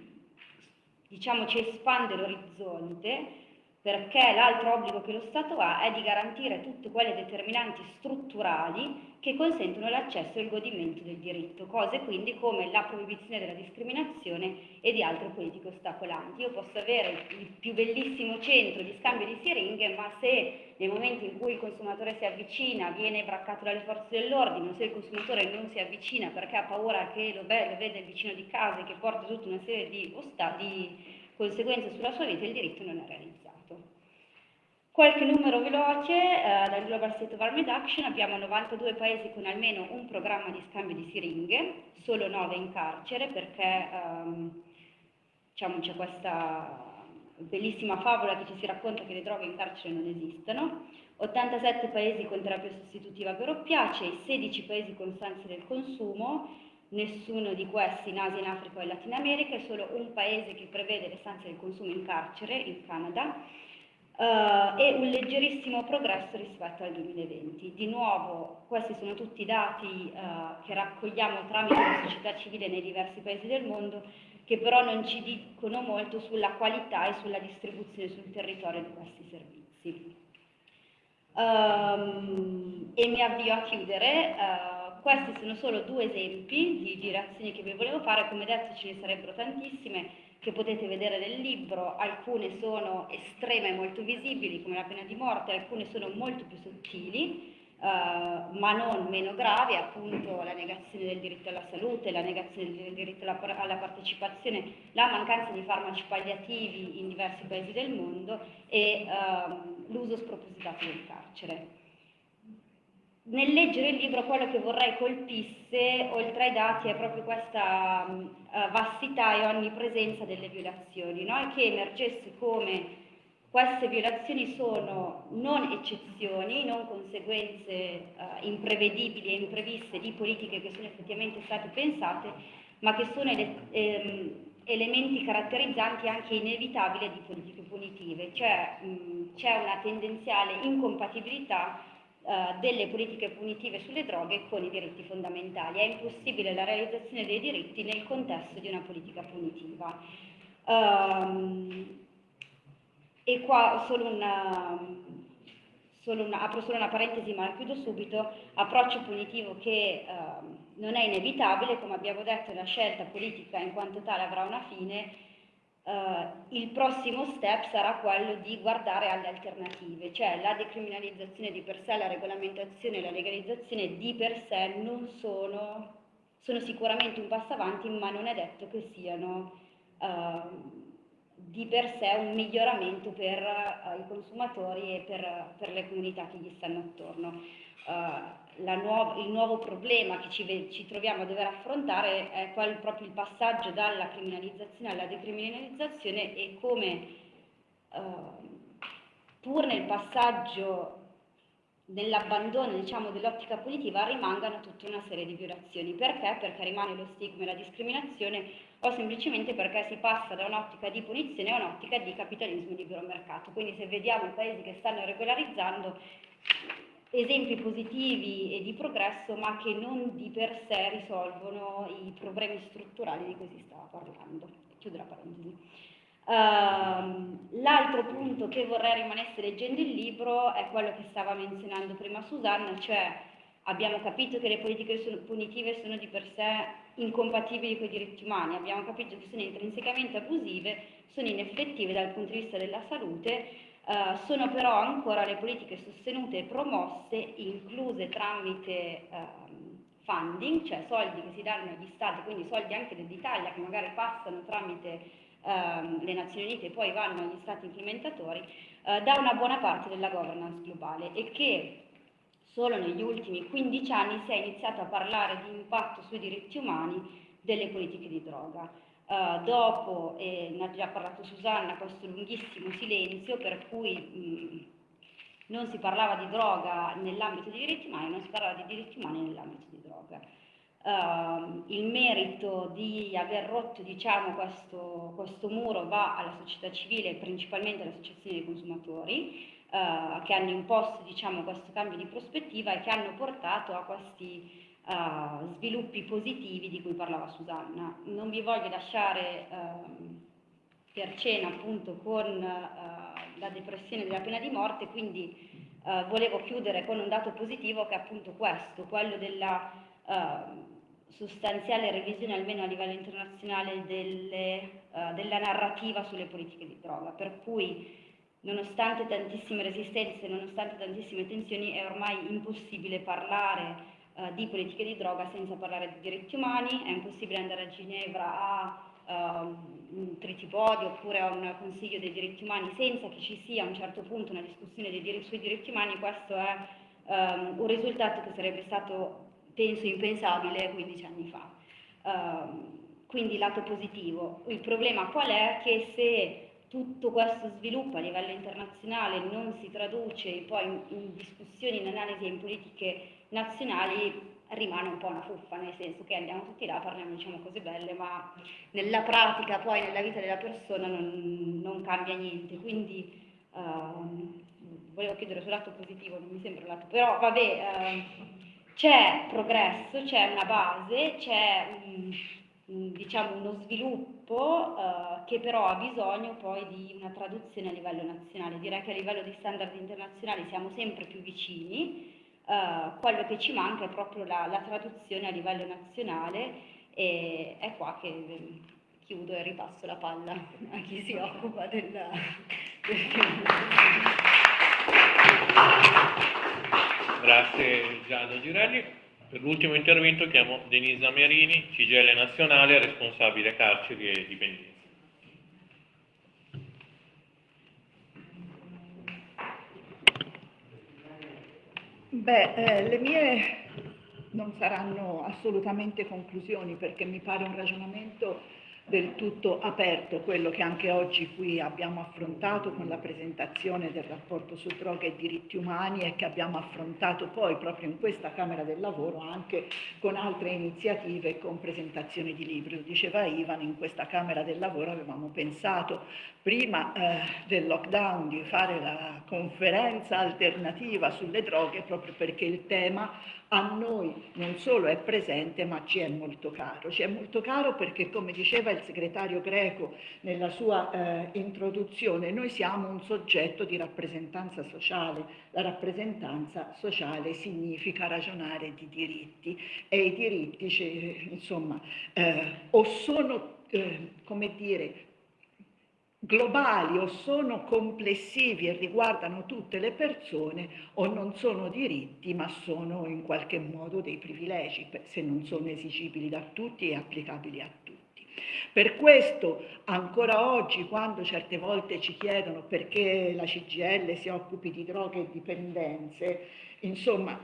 S7: diciamo, ci espande l'orizzonte perché l'altro obbligo che lo Stato ha è di garantire tutte quelle determinanti strutturali che consentono l'accesso e il godimento del diritto, cose quindi come la proibizione della discriminazione e di altre politiche ostacolanti. Io posso avere il più bellissimo centro di scambio di siringhe, ma se nel momento in cui il consumatore si avvicina viene braccato dalle forze dell'ordine, o se il consumatore non si avvicina perché ha paura che lo, vede il vicino di casa e che porta tutta una serie di, di conseguenze sulla sua vita, il diritto non è realizzato. Qualche numero veloce, eh, dal Global State of Armed Action. Abbiamo 92 paesi con almeno un programma di scambio di siringhe, solo 9 in carcere perché ehm, diciamo, c'è questa bellissima favola che ci si racconta che le droghe in carcere non esistono, 87 paesi con terapia sostitutiva per oppiacei, 16 paesi con stanze del consumo, nessuno di questi in Asia, in Africa e in Latino America, è solo un paese che prevede le stanze del consumo in carcere, il Canada, uh, e un leggerissimo progresso rispetto al 2020. Di nuovo, questi sono tutti dati uh, che raccogliamo tramite la società civile nei diversi paesi del mondo, che però non ci dicono molto sulla qualità e sulla distribuzione sul territorio di questi servizi. Um, e mi avvio a chiudere. Uh, questi sono solo due esempi di, di reazioni che vi volevo fare, come detto ce ne sarebbero tantissime che potete vedere nel libro, alcune sono estreme e molto visibili come la pena di morte, alcune sono molto più sottili, Uh, ma non meno gravi, appunto la negazione del diritto alla salute, la negazione del diritto alla, alla, partecipazione, la mancanza di farmaci palliativi in diversi paesi del mondo e uh, l'uso spropositato del carcere. Nel leggere il libro quello che vorrei colpisse, oltre ai dati, è proprio questa uh, vastità e onnipresenza delle violazioni, no? e che emergesse come queste violazioni sono non eccezioni, non conseguenze eh, imprevedibili e impreviste di politiche che sono effettivamente state pensate, ma che sono ele ehm, elementi caratterizzanti anche inevitabili di politiche punitive, cioè c'è una tendenziale incompatibilità eh, delle politiche punitive sulle droghe con i diritti fondamentali. È impossibile la realizzazione dei diritti nel contesto di una politica punitiva. Um, e qua solo una, solo una, apro solo una parentesi ma la chiudo subito, approccio punitivo che eh, non è inevitabile, come abbiamo detto la scelta politica in quanto tale avrà una fine, eh, il prossimo step sarà quello di guardare alle alternative, cioè la decriminalizzazione di per sé, la regolamentazione e la legalizzazione di per sé non sono, sono sicuramente un passo avanti ma non è detto che siano... Eh, di per sé un miglioramento per uh, i consumatori e per, per, le comunità che gli stanno attorno. Uh, nuov il nuovo problema che ci, ci, troviamo a dover affrontare è qual, proprio il passaggio dalla criminalizzazione alla decriminalizzazione e come uh, pur nel passaggio nell'abbandono diciamo, dell'ottica punitiva rimangano tutta una serie di violazioni. Perché? Perché rimane lo stigma e la discriminazione o semplicemente perché si passa da un'ottica di punizione a un'ottica di capitalismo di libero mercato. Quindi se vediamo i paesi che stanno regolarizzando esempi positivi e di progresso, ma che non di per sé risolvono i problemi strutturali di cui si stava parlando. Chiudo la parentesi. Uh, l'altro punto che vorrei rimanesse leggendo il libro è quello che stava menzionando prima Susanna, cioè abbiamo capito che le politiche punitive sono di per sé incompatibili con i diritti umani, abbiamo capito che sono intrinsecamente abusive, sono ineffettive dal punto di vista della salute, eh, sono però ancora le politiche sostenute e promosse, incluse tramite eh, funding, cioè soldi che si danno agli stati, quindi soldi anche dell'Italia che magari passano tramite eh, le Nazioni Unite e poi vanno agli stati implementatori, eh, da una buona parte della governance globale e che Solo negli ultimi 15 anni si è iniziato a parlare di impatto sui diritti umani delle politiche di droga. Uh, dopo, eh, ne ha già parlato Susanna, questo lunghissimo silenzio per cui mh, non si parlava di droga nell'ambito dei diritti umani, non si parlava di diritti umani nell'ambito di droga. Uh, il merito di aver rotto diciamo, questo, questo muro va alla società civile principalmente alle associazioni dei consumatori, eh, che hanno imposto diciamo, questo cambio di prospettiva e che hanno portato a questi uh, sviluppi positivi di cui parlava Susanna. Non vi voglio lasciare uh, per cena appunto con la depressione della pena di morte, quindi volevo chiudere con un dato positivo che è appunto questo, quello della sostanziale revisione almeno a livello internazionale delle, della narrativa sulle politiche di droga, per cui nonostante tantissime resistenze, nonostante tantissime tensioni, è ormai impossibile parlare uh, di politiche di droga senza parlare di diritti umani, è impossibile andare a Ginevra a uh, un tritipodio oppure a un consiglio dei diritti umani senza che ci sia a un certo punto una discussione dir sui diritti umani, questo è um, un risultato che sarebbe stato, penso, impensabile 15 anni fa. Uh, quindi lato positivo. Il problema qual è? Che se tutto questo sviluppo a livello internazionale non si traduce poi in, in discussioni, in analisi e in politiche nazionali, rimane un po' una fuffa, nel senso che andiamo tutti là, parliamo diciamo cose belle, ma nella pratica, poi nella vita della persona non, non cambia niente. Quindi uh, volevo chiudere sul lato positivo, non mi sembra lato, però vabbè, uh, c'è progresso, c'è una base, c'è un diciamo uno sviluppo uh, che però ha bisogno poi di una traduzione a livello nazionale. Direi che a livello di standard internazionali siamo sempre più vicini, uh, quello che ci manca è proprio la, la, traduzione a livello nazionale e è qua che eh, chiudo e ripasso la palla a chi si occupa del,
S1: Grazie. Giada Girelli. Per l'ultimo intervento chiamo Denisa Merini, CGL Nazionale, responsabile carceri e dipendenze.
S8: Beh, eh, le mie non saranno assolutamente conclusioni perché mi pare un ragionamento del tutto aperto, quello che anche oggi qui abbiamo affrontato con la presentazione del rapporto su droga e diritti umani e che abbiamo affrontato poi proprio in questa Camera del Lavoro anche con altre iniziative e con presentazioni di libri. Lo diceva Ivan, in questa Camera del Lavoro avevamo pensato prima eh, del lockdown di fare la conferenza alternativa sulle droghe proprio perché il tema a noi non solo è presente ma ci è molto caro. Ci è molto caro perché come diceva il segretario Greco nella sua eh, introduzione, noi siamo un soggetto di rappresentanza sociale. La rappresentanza sociale significa ragionare di diritti e i diritti insomma eh, o sono eh, come dire globali o sono complessivi e riguardano tutte le persone o non sono diritti ma sono in qualche modo dei privilegi se non sono esigibili da tutti e applicabili a tutti. Per questo ancora oggi quando certe volte ci chiedono perché la CGL si occupi di droghe e dipendenze, insomma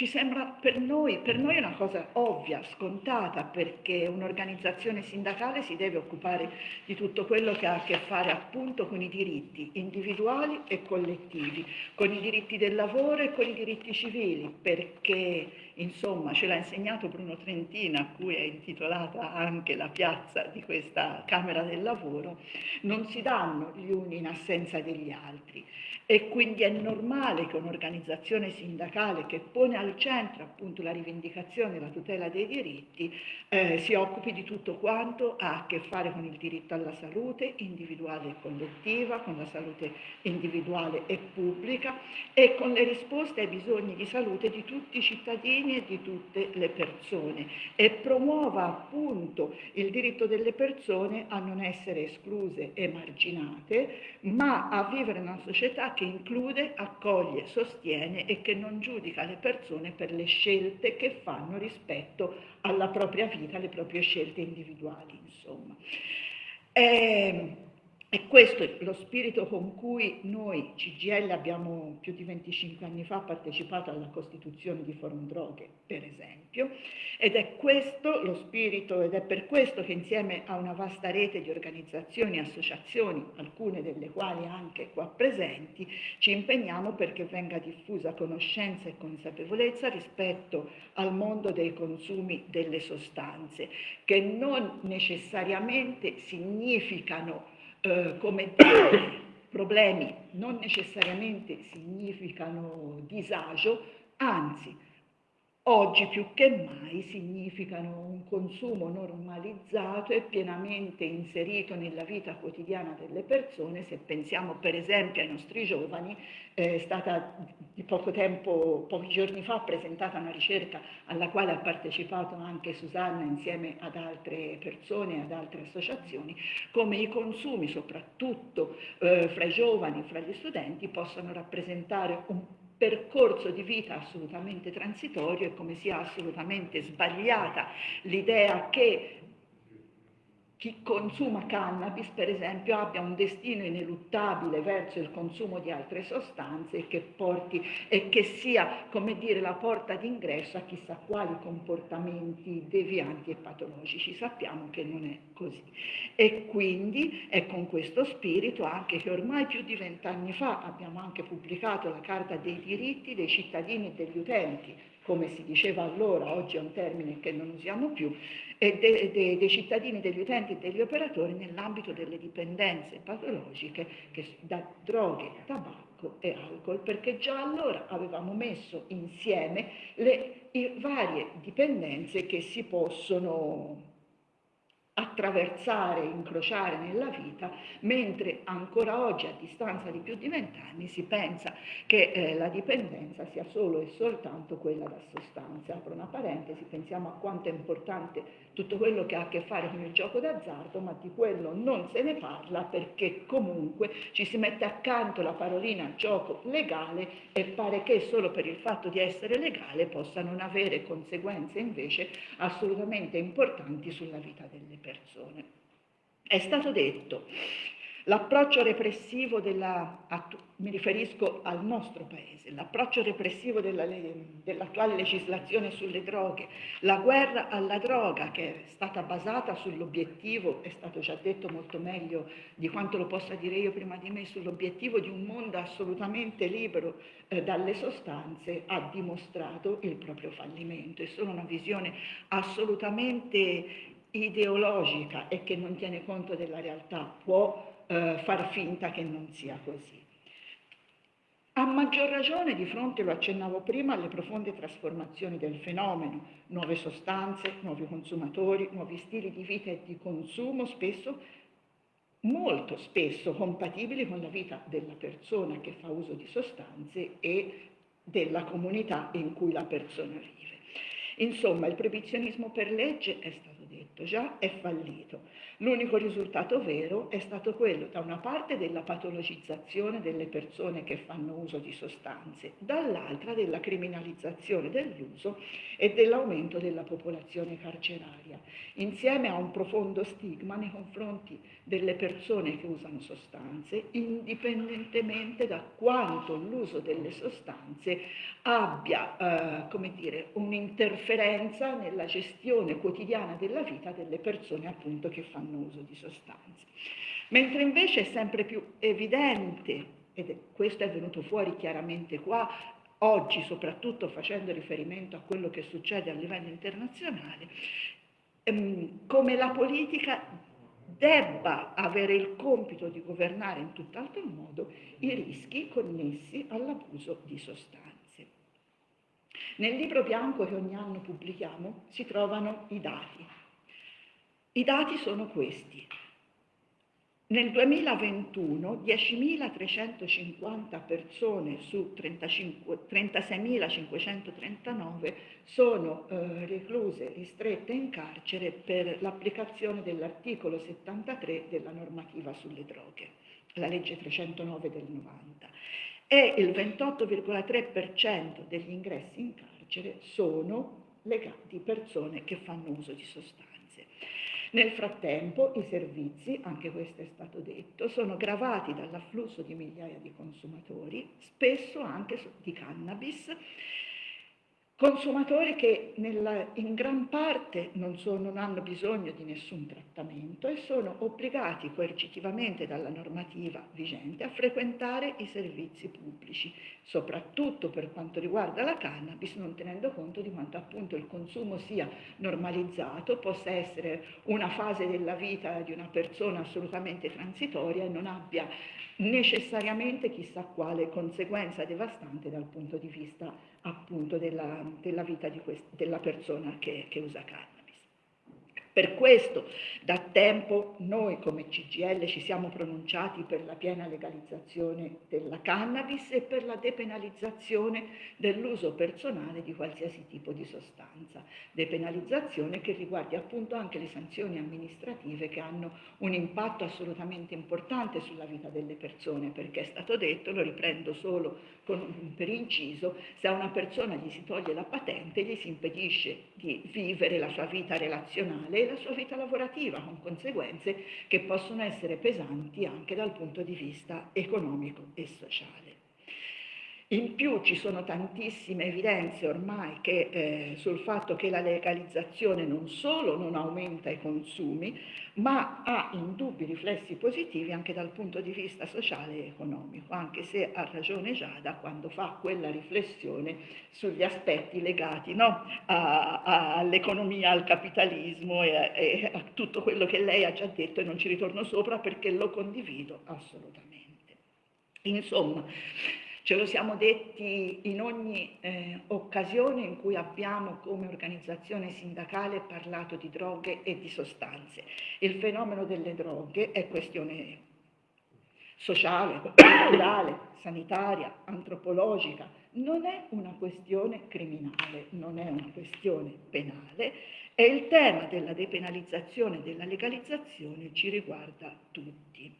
S8: ci sembra per noi, per noi una cosa ovvia, scontata, perché un'organizzazione sindacale si deve occupare di tutto quello che ha a che fare appunto con i diritti individuali e collettivi, con i diritti del lavoro e con i diritti civili, perché insomma ce l'ha insegnato Bruno Trentina, a cui è intitolata anche la piazza di questa Camera del Lavoro, non si danno gli uni in assenza degli altri e quindi è normale che un'organizzazione sindacale che pone al centro appunto la rivendicazione e la tutela dei diritti eh, si occupi di tutto quanto ha a che fare con il diritto alla salute individuale e collettiva, con la salute individuale e pubblica e con le risposte ai bisogni di salute di tutti i cittadini e di tutte le persone. E promuova appunto il diritto delle persone a non essere escluse e marginate ma a vivere in una società che include, accoglie, sostiene e che non giudica le persone per le scelte che fanno rispetto alla propria vita, alle proprie scelte individuali, insomma. E, ehm, e questo è lo spirito con cui noi CGL abbiamo più di 25 anni fa partecipato alla costituzione di Forum Droghe, per esempio, ed è questo lo spirito ed è per questo che insieme a una vasta rete di organizzazioni e associazioni, alcune delle quali anche qua presenti, ci impegniamo perché venga diffusa conoscenza e consapevolezza rispetto al mondo dei consumi delle sostanze, che non necessariamente significano eh, come dire, problemi non necessariamente significano disagio, anzi oggi più che mai significano un consumo normalizzato e pienamente inserito nella vita quotidiana delle persone, se pensiamo per esempio ai nostri giovani, è stata di poco tempo, pochi giorni fa, presentata una ricerca alla quale ha partecipato anche Susanna insieme ad altre persone e ad altre associazioni, come i consumi, soprattutto eh, fra i giovani, fra gli studenti, possono rappresentare un percorso di vita assolutamente transitorio e come sia assolutamente sbagliata l'idea che chi consuma cannabis, per esempio, abbia un destino ineluttabile verso il consumo di altre sostanze e che, porti, e che sia, come dire, la porta d'ingresso a chissà quali comportamenti devianti e patologici. Sappiamo che non è così. E quindi è con questo spirito anche che ormai più di vent'anni fa abbiamo anche pubblicato la Carta dei diritti dei cittadini e degli utenti, come si diceva allora, oggi è un termine che non usiamo più, e de, de, dei cittadini, degli utenti e degli operatori nell'ambito delle dipendenze patologiche che, da droghe, tabacco e alcol, perché già allora avevamo messo insieme le varie dipendenze che si possono attraversare, incrociare nella vita, mentre ancora oggi, a distanza di più di vent'anni, si pensa che eh, la dipendenza sia solo e soltanto quella da sostanze. Apro una parentesi, pensiamo a quanto è importante tutto quello che ha a che fare con il gioco d'azzardo, ma di quello non se ne parla perché comunque ci si mette accanto la parolina gioco legale e pare che solo per il fatto di essere legale possa non avere conseguenze invece assolutamente importanti sulla vita delle persone. È stato detto L'approccio repressivo della, mi riferisco al nostro paese, l'approccio repressivo della, dell'attuale legislazione sulle droghe, la guerra alla droga che è stata basata sull'obiettivo, è stato già detto molto meglio di quanto lo possa dire io prima di me, sull'obiettivo di un mondo assolutamente libero eh, dalle sostanze, ha dimostrato il proprio fallimento. È solo una visione assolutamente ideologica e che non tiene conto della realtà può eh, far finta che non sia così. A maggior ragione di fronte, lo accennavo prima, alle profonde trasformazioni del fenomeno, nuove sostanze, nuovi consumatori, nuovi stili di vita e di consumo, spesso, molto spesso compatibili con la vita della persona che fa uso di sostanze e della comunità in cui la persona vive. Insomma, il proibizionismo per legge è stato detto già, è fallito. L'unico risultato vero è stato quello, da una parte, della patologizzazione delle persone che fanno uso di sostanze, dall'altra della criminalizzazione dell'uso e dell'aumento della popolazione carceraria, insieme a un profondo stigma nei confronti delle persone che usano sostanze, indipendentemente da quanto l'uso delle sostanze abbia, eh, come dire, un'interferenza nella gestione quotidiana della vita delle persone appunto che fanno uso di sostanze. Mentre invece è sempre più evidente, ed questo è venuto fuori chiaramente qua, oggi soprattutto facendo riferimento a quello che succede a livello internazionale, ehm, come la politica debba avere il compito di governare in tutt'altro modo i rischi connessi all'abuso di sostanze. Nel libro bianco che ogni anno pubblichiamo si trovano i dati. I dati sono questi. Nel 2021 10.350 persone su 36.539 sono eh, recluse, ristrette in carcere per l'applicazione dell'articolo 73 della normativa sulle droghe, la legge 309 del 90. E il 28,3% degli ingressi in carcere sono legati persone che fanno uso di sostanze. Nel frattempo i servizi, anche questo è stato detto, sono gravati dall'afflusso di migliaia di consumatori, spesso anche di cannabis, Consumatori che nella, in gran parte non, sono, non, hanno bisogno di nessun trattamento e sono obbligati coercitivamente dalla normativa vigente a frequentare i servizi pubblici, soprattutto per quanto riguarda la cannabis, non tenendo conto di quanto appunto il consumo sia normalizzato, possa essere una fase della vita di una persona assolutamente transitoria e non abbia necessariamente chissà quale conseguenza devastante dal punto di vista appunto della, della vita quest- della persona che, che usa carne. Per questo da tempo noi come CGL ci siamo pronunciati per la piena legalizzazione della cannabis e per la depenalizzazione dell'uso personale di qualsiasi tipo di sostanza. Depenalizzazione che riguardi appunto anche le sanzioni amministrative che hanno un impatto assolutamente importante sulla vita delle persone, perché è stato detto, lo riprendo solo con, per inciso, se a una persona gli si toglie la patente gli si impedisce di vivere la sua vita relazionale e la sua vita lavorativa, con conseguenze che possono essere pesanti anche dal punto di vista economico e sociale. In più ci sono tantissime evidenze ormai che, eh, sul fatto che la legalizzazione non solo non aumenta i consumi, ma ha indubbi riflessi positivi anche dal punto di vista sociale e economico, anche se ha ragione Giada quando fa quella riflessione sugli aspetti legati no? all'economia, al capitalismo e, e a tutto quello che lei ha già detto e non ci ritorno sopra perché lo condivido assolutamente. Insomma, Ce lo siamo detti in ogni eh, occasione in cui abbiamo come organizzazione sindacale parlato di droghe e di sostanze. Il fenomeno delle droghe è questione sociale, culturale, sanitaria, antropologica, non è una questione criminale, non è una questione penale e il tema della depenalizzazione e della legalizzazione ci riguarda tutti.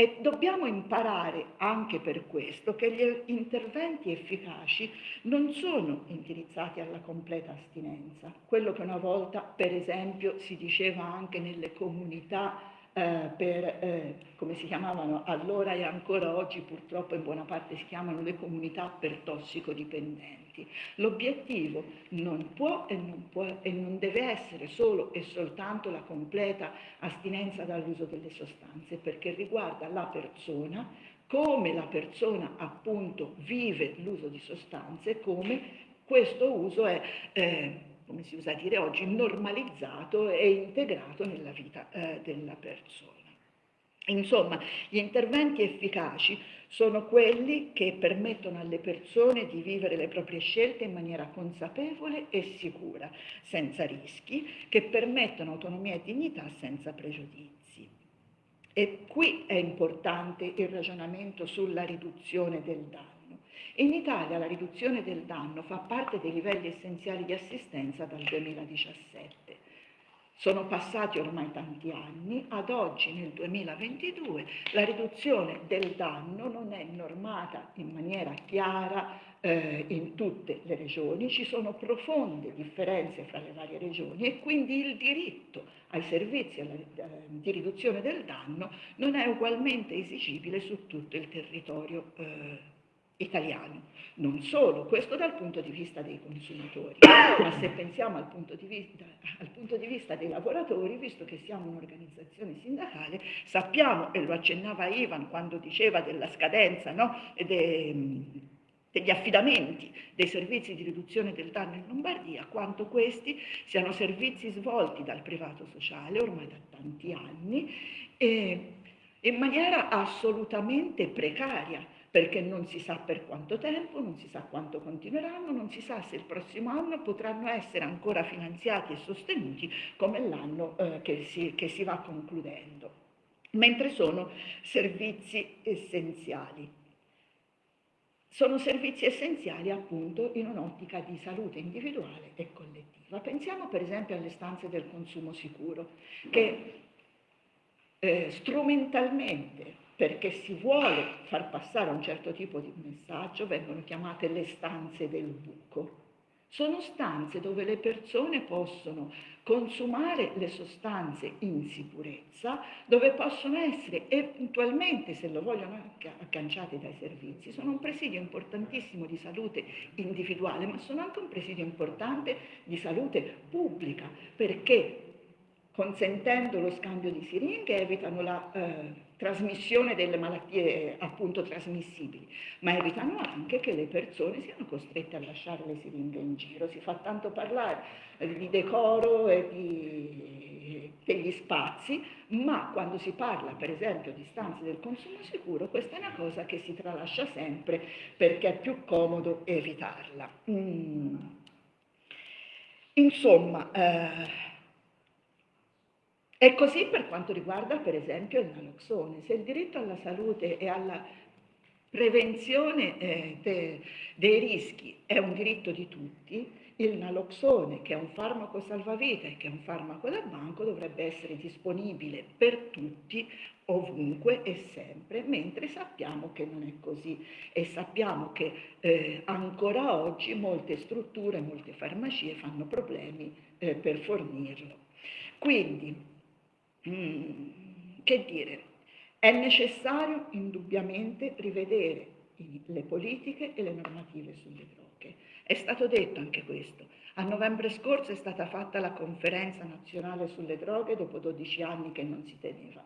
S8: E dobbiamo imparare anche per questo che gli interventi efficaci non sono indirizzati alla completa astinenza, quello che una volta per esempio si diceva anche nelle comunità eh, per, eh, come si chiamavano allora e ancora oggi purtroppo in buona parte si chiamano le comunità per tossicodipendenti. L'obiettivo non può e non, può e non deve essere solo e soltanto la completa astinenza dall'uso delle sostanze, perché riguarda la persona, come la persona appunto vive l'uso di sostanze, come questo uso è eh, come si usa dire oggi, normalizzato e integrato nella vita eh, della persona. Insomma, gli interventi efficaci sono quelli che permettono alle persone di vivere le proprie scelte in maniera consapevole e sicura, senza rischi, che permettono autonomia e dignità senza pregiudizi. E qui è importante il ragionamento sulla riduzione del danno. In Italia la riduzione del danno fa parte dei livelli essenziali di assistenza dal 2017. Sono passati ormai tanti anni, ad oggi nel 2022 la riduzione del danno non è normata in maniera chiara eh, in tutte le regioni, ci sono profonde differenze fra le varie regioni e quindi il diritto ai servizi alla, eh, di riduzione del danno non è ugualmente esigibile su tutto il territorio eh, italiano. Non solo, questo dal punto di vista dei consumatori, <coughs> ma se pensiamo al punto di vista, al punto di vista dei lavoratori, visto che siamo un'organizzazione sindacale, sappiamo, e lo accennava Ivan quando diceva della scadenza no? De, degli affidamenti dei servizi di riduzione del danno in Lombardia, quanto questi siano servizi svolti dal privato sociale ormai da tanti anni e in maniera assolutamente precaria perché non si sa per quanto tempo, non si sa quanto continueranno, non si sa se il prossimo anno potranno essere ancora finanziati e sostenuti come l'anno eh, che, si, che si va concludendo, mentre sono servizi essenziali. Sono servizi essenziali appunto in un'ottica di salute individuale e collettiva. Pensiamo per esempio alle stanze del consumo sicuro, che eh, strumentalmente perché si vuole far passare un certo tipo di messaggio, vengono chiamate le stanze del buco. Sono stanze dove le persone possono consumare le sostanze in sicurezza, dove possono essere eventualmente, se lo vogliono, agganciate dai servizi. Sono un presidio importantissimo di salute individuale, ma sono anche un presidio importante di salute pubblica, perché consentendo lo scambio di siringhe evitano la eh, trasmissione delle malattie appunto trasmissibili, ma evitano anche che le persone siano costrette a lasciare le siringhe in giro. Si fa tanto parlare di decoro e di, degli spazi, ma quando si parla per esempio di stanze del consumo sicuro, questa è una cosa che si tralascia sempre perché è più comodo evitarla. Mm. Insomma, eh, e così per quanto riguarda per esempio il naloxone. Se il diritto alla salute e alla prevenzione eh, de, dei rischi è un diritto di tutti, il naloxone, che è un farmaco salvavita e che è un farmaco da banco, dovrebbe essere disponibile per tutti, ovunque e sempre, mentre sappiamo che non è così e sappiamo che eh, ancora oggi molte strutture, molte farmacie fanno problemi eh, per fornirlo. Quindi Mm, che dire, è necessario indubbiamente rivedere le politiche e le normative sulle droghe. È stato detto anche questo. A novembre scorso è stata fatta la conferenza nazionale sulle droghe dopo 12 anni che non si teneva.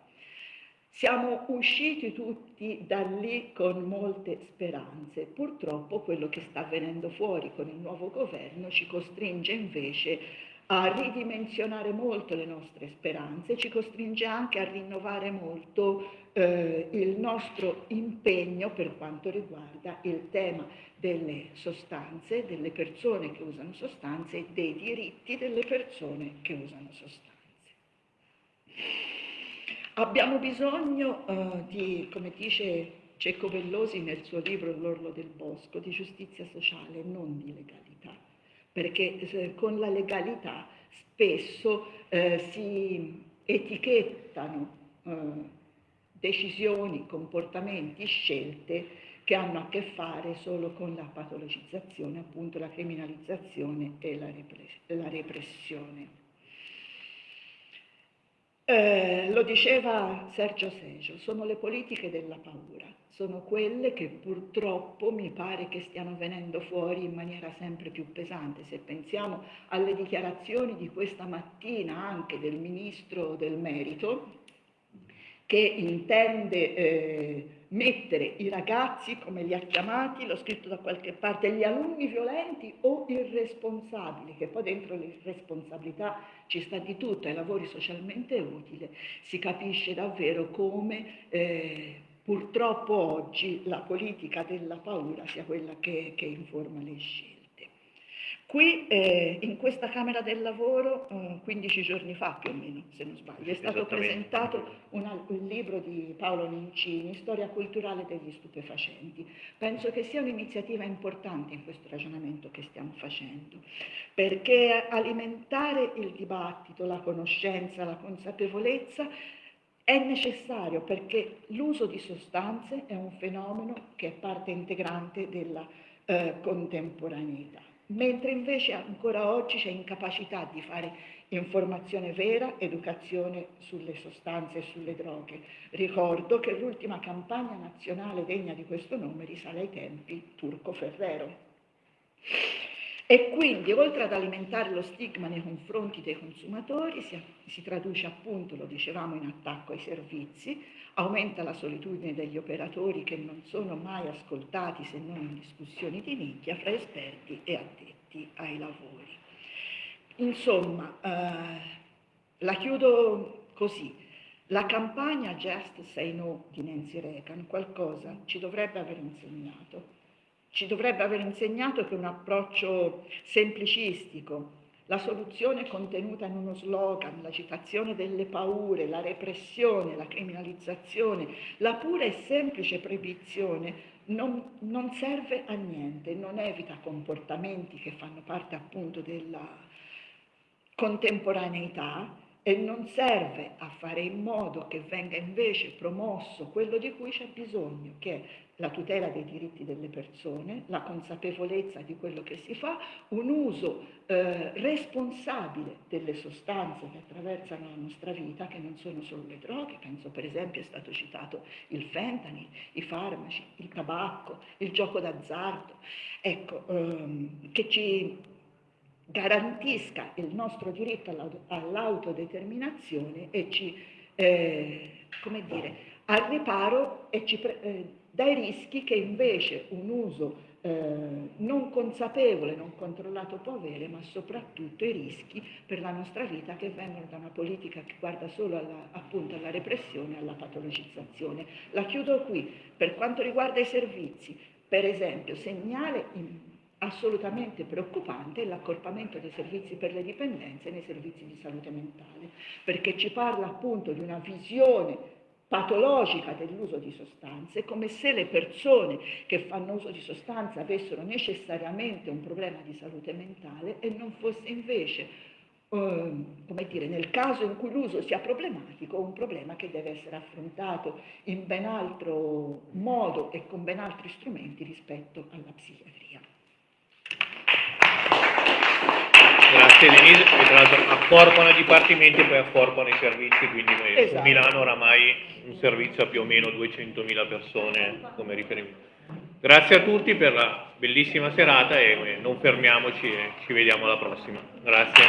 S8: Siamo usciti tutti da lì con molte speranze. Purtroppo quello che sta avvenendo fuori con il nuovo governo ci costringe invece a ridimensionare molto le nostre speranze, ci costringe anche a rinnovare molto eh, il nostro impegno per quanto riguarda il tema delle sostanze, delle persone che usano sostanze e dei diritti delle persone che usano sostanze. Abbiamo bisogno uh, di, come dice Cecco Vellosi nel suo libro L'orlo del bosco, di giustizia sociale, non di legalità, perché eh, con la legalità spesso eh, si etichettano eh, decisioni, comportamenti, scelte che hanno a che fare solo con la patologizzazione, appunto la criminalizzazione e la, repres- la repressione. Eh, lo diceva Sergio Seggio, sono le politiche della paura, sono quelle che purtroppo mi pare che stiano venendo fuori in maniera sempre più pesante. Se pensiamo alle dichiarazioni di questa mattina anche del Ministro del Merito, che intende eh, mettere i ragazzi, come li ha chiamati, l'ho scritto da qualche parte, gli alunni violenti o irresponsabili, che poi dentro l'irresponsabilità ci sta di tutto, ai lavori socialmente utili, si capisce davvero come eh, purtroppo oggi la politica della paura sia quella che, che informa le scelte. Qui eh, in questa Camera del Lavoro, eh, 15 giorni fa più o meno, se non sbaglio, è stato presentato una, un libro di Paolo Nincini, Storia culturale degli stupefacenti. Penso che sia un'iniziativa importante in questo ragionamento che stiamo facendo, perché alimentare il dibattito, la conoscenza, la consapevolezza è necessario perché l'uso di sostanze è un fenomeno che è parte integrante della eh, contemporaneità mentre invece ancora oggi c'è incapacità di fare informazione vera, educazione sulle sostanze e sulle droghe. Ricordo che l'ultima campagna nazionale degna di questo nome risale ai tempi Turco Ferrero. E quindi, oltre ad alimentare lo stigma nei confronti dei consumatori, si, si, traduce appunto, lo dicevamo, in attacco ai servizi, aumenta la solitudine degli operatori che non sono mai ascoltati se non in discussioni di nicchia fra esperti e addetti ai lavori. Insomma, eh, la chiudo così. La campagna Just Say No di Nancy Reagan qualcosa ci dovrebbe aver insegnato ci dovrebbe aver insegnato che un approccio semplicistico, la soluzione contenuta in uno slogan, la citazione delle paure, la repressione, la criminalizzazione, la pura e semplice proibizione non, non serve a niente, non evita comportamenti che fanno parte appunto della contemporaneità e non serve a fare in modo che venga invece promosso quello di cui c'è bisogno, che è la tutela dei diritti delle persone, la consapevolezza di quello che si fa, un uso eh, responsabile delle sostanze che attraversano la nostra vita, che non sono solo le droghe, penso per esempio è stato citato il fentanyl, i farmaci, il tabacco, il gioco d'azzardo, ecco, ehm, che ci garantisca il nostro diritto all'autodeterminazione e ci, eh, come dire, al riparo e ci, eh, dai rischi che invece un uso eh, non consapevole, non controllato può avere, ma soprattutto i rischi per la nostra vita che vengono da una politica che guarda solo alla, appunto alla repressione e alla patologizzazione. La chiudo qui. Per quanto riguarda i servizi, per esempio, segnale in, assolutamente preoccupante è l'accorpamento dei servizi per le dipendenze nei servizi di salute mentale, perché ci parla appunto di una visione patologica dell'uso di sostanze, come se le persone che fanno uso di sostanze avessero necessariamente un problema di salute mentale e non fosse invece, eh, come dire, nel caso in cui l'uso sia problematico, un problema che deve essere affrontato in ben altro modo e con ben altri strumenti rispetto alla psichiatria.
S1: Grazie Denise, che tra l'altro accorpano i dipartimenti e poi accorpano i servizi, quindi esatto. Milano oramai un servizio a più o meno 200.000 persone come riferimento. Grazie a tutti per la bellissima serata e eh, non fermiamoci e ci vediamo alla prossima. Grazie.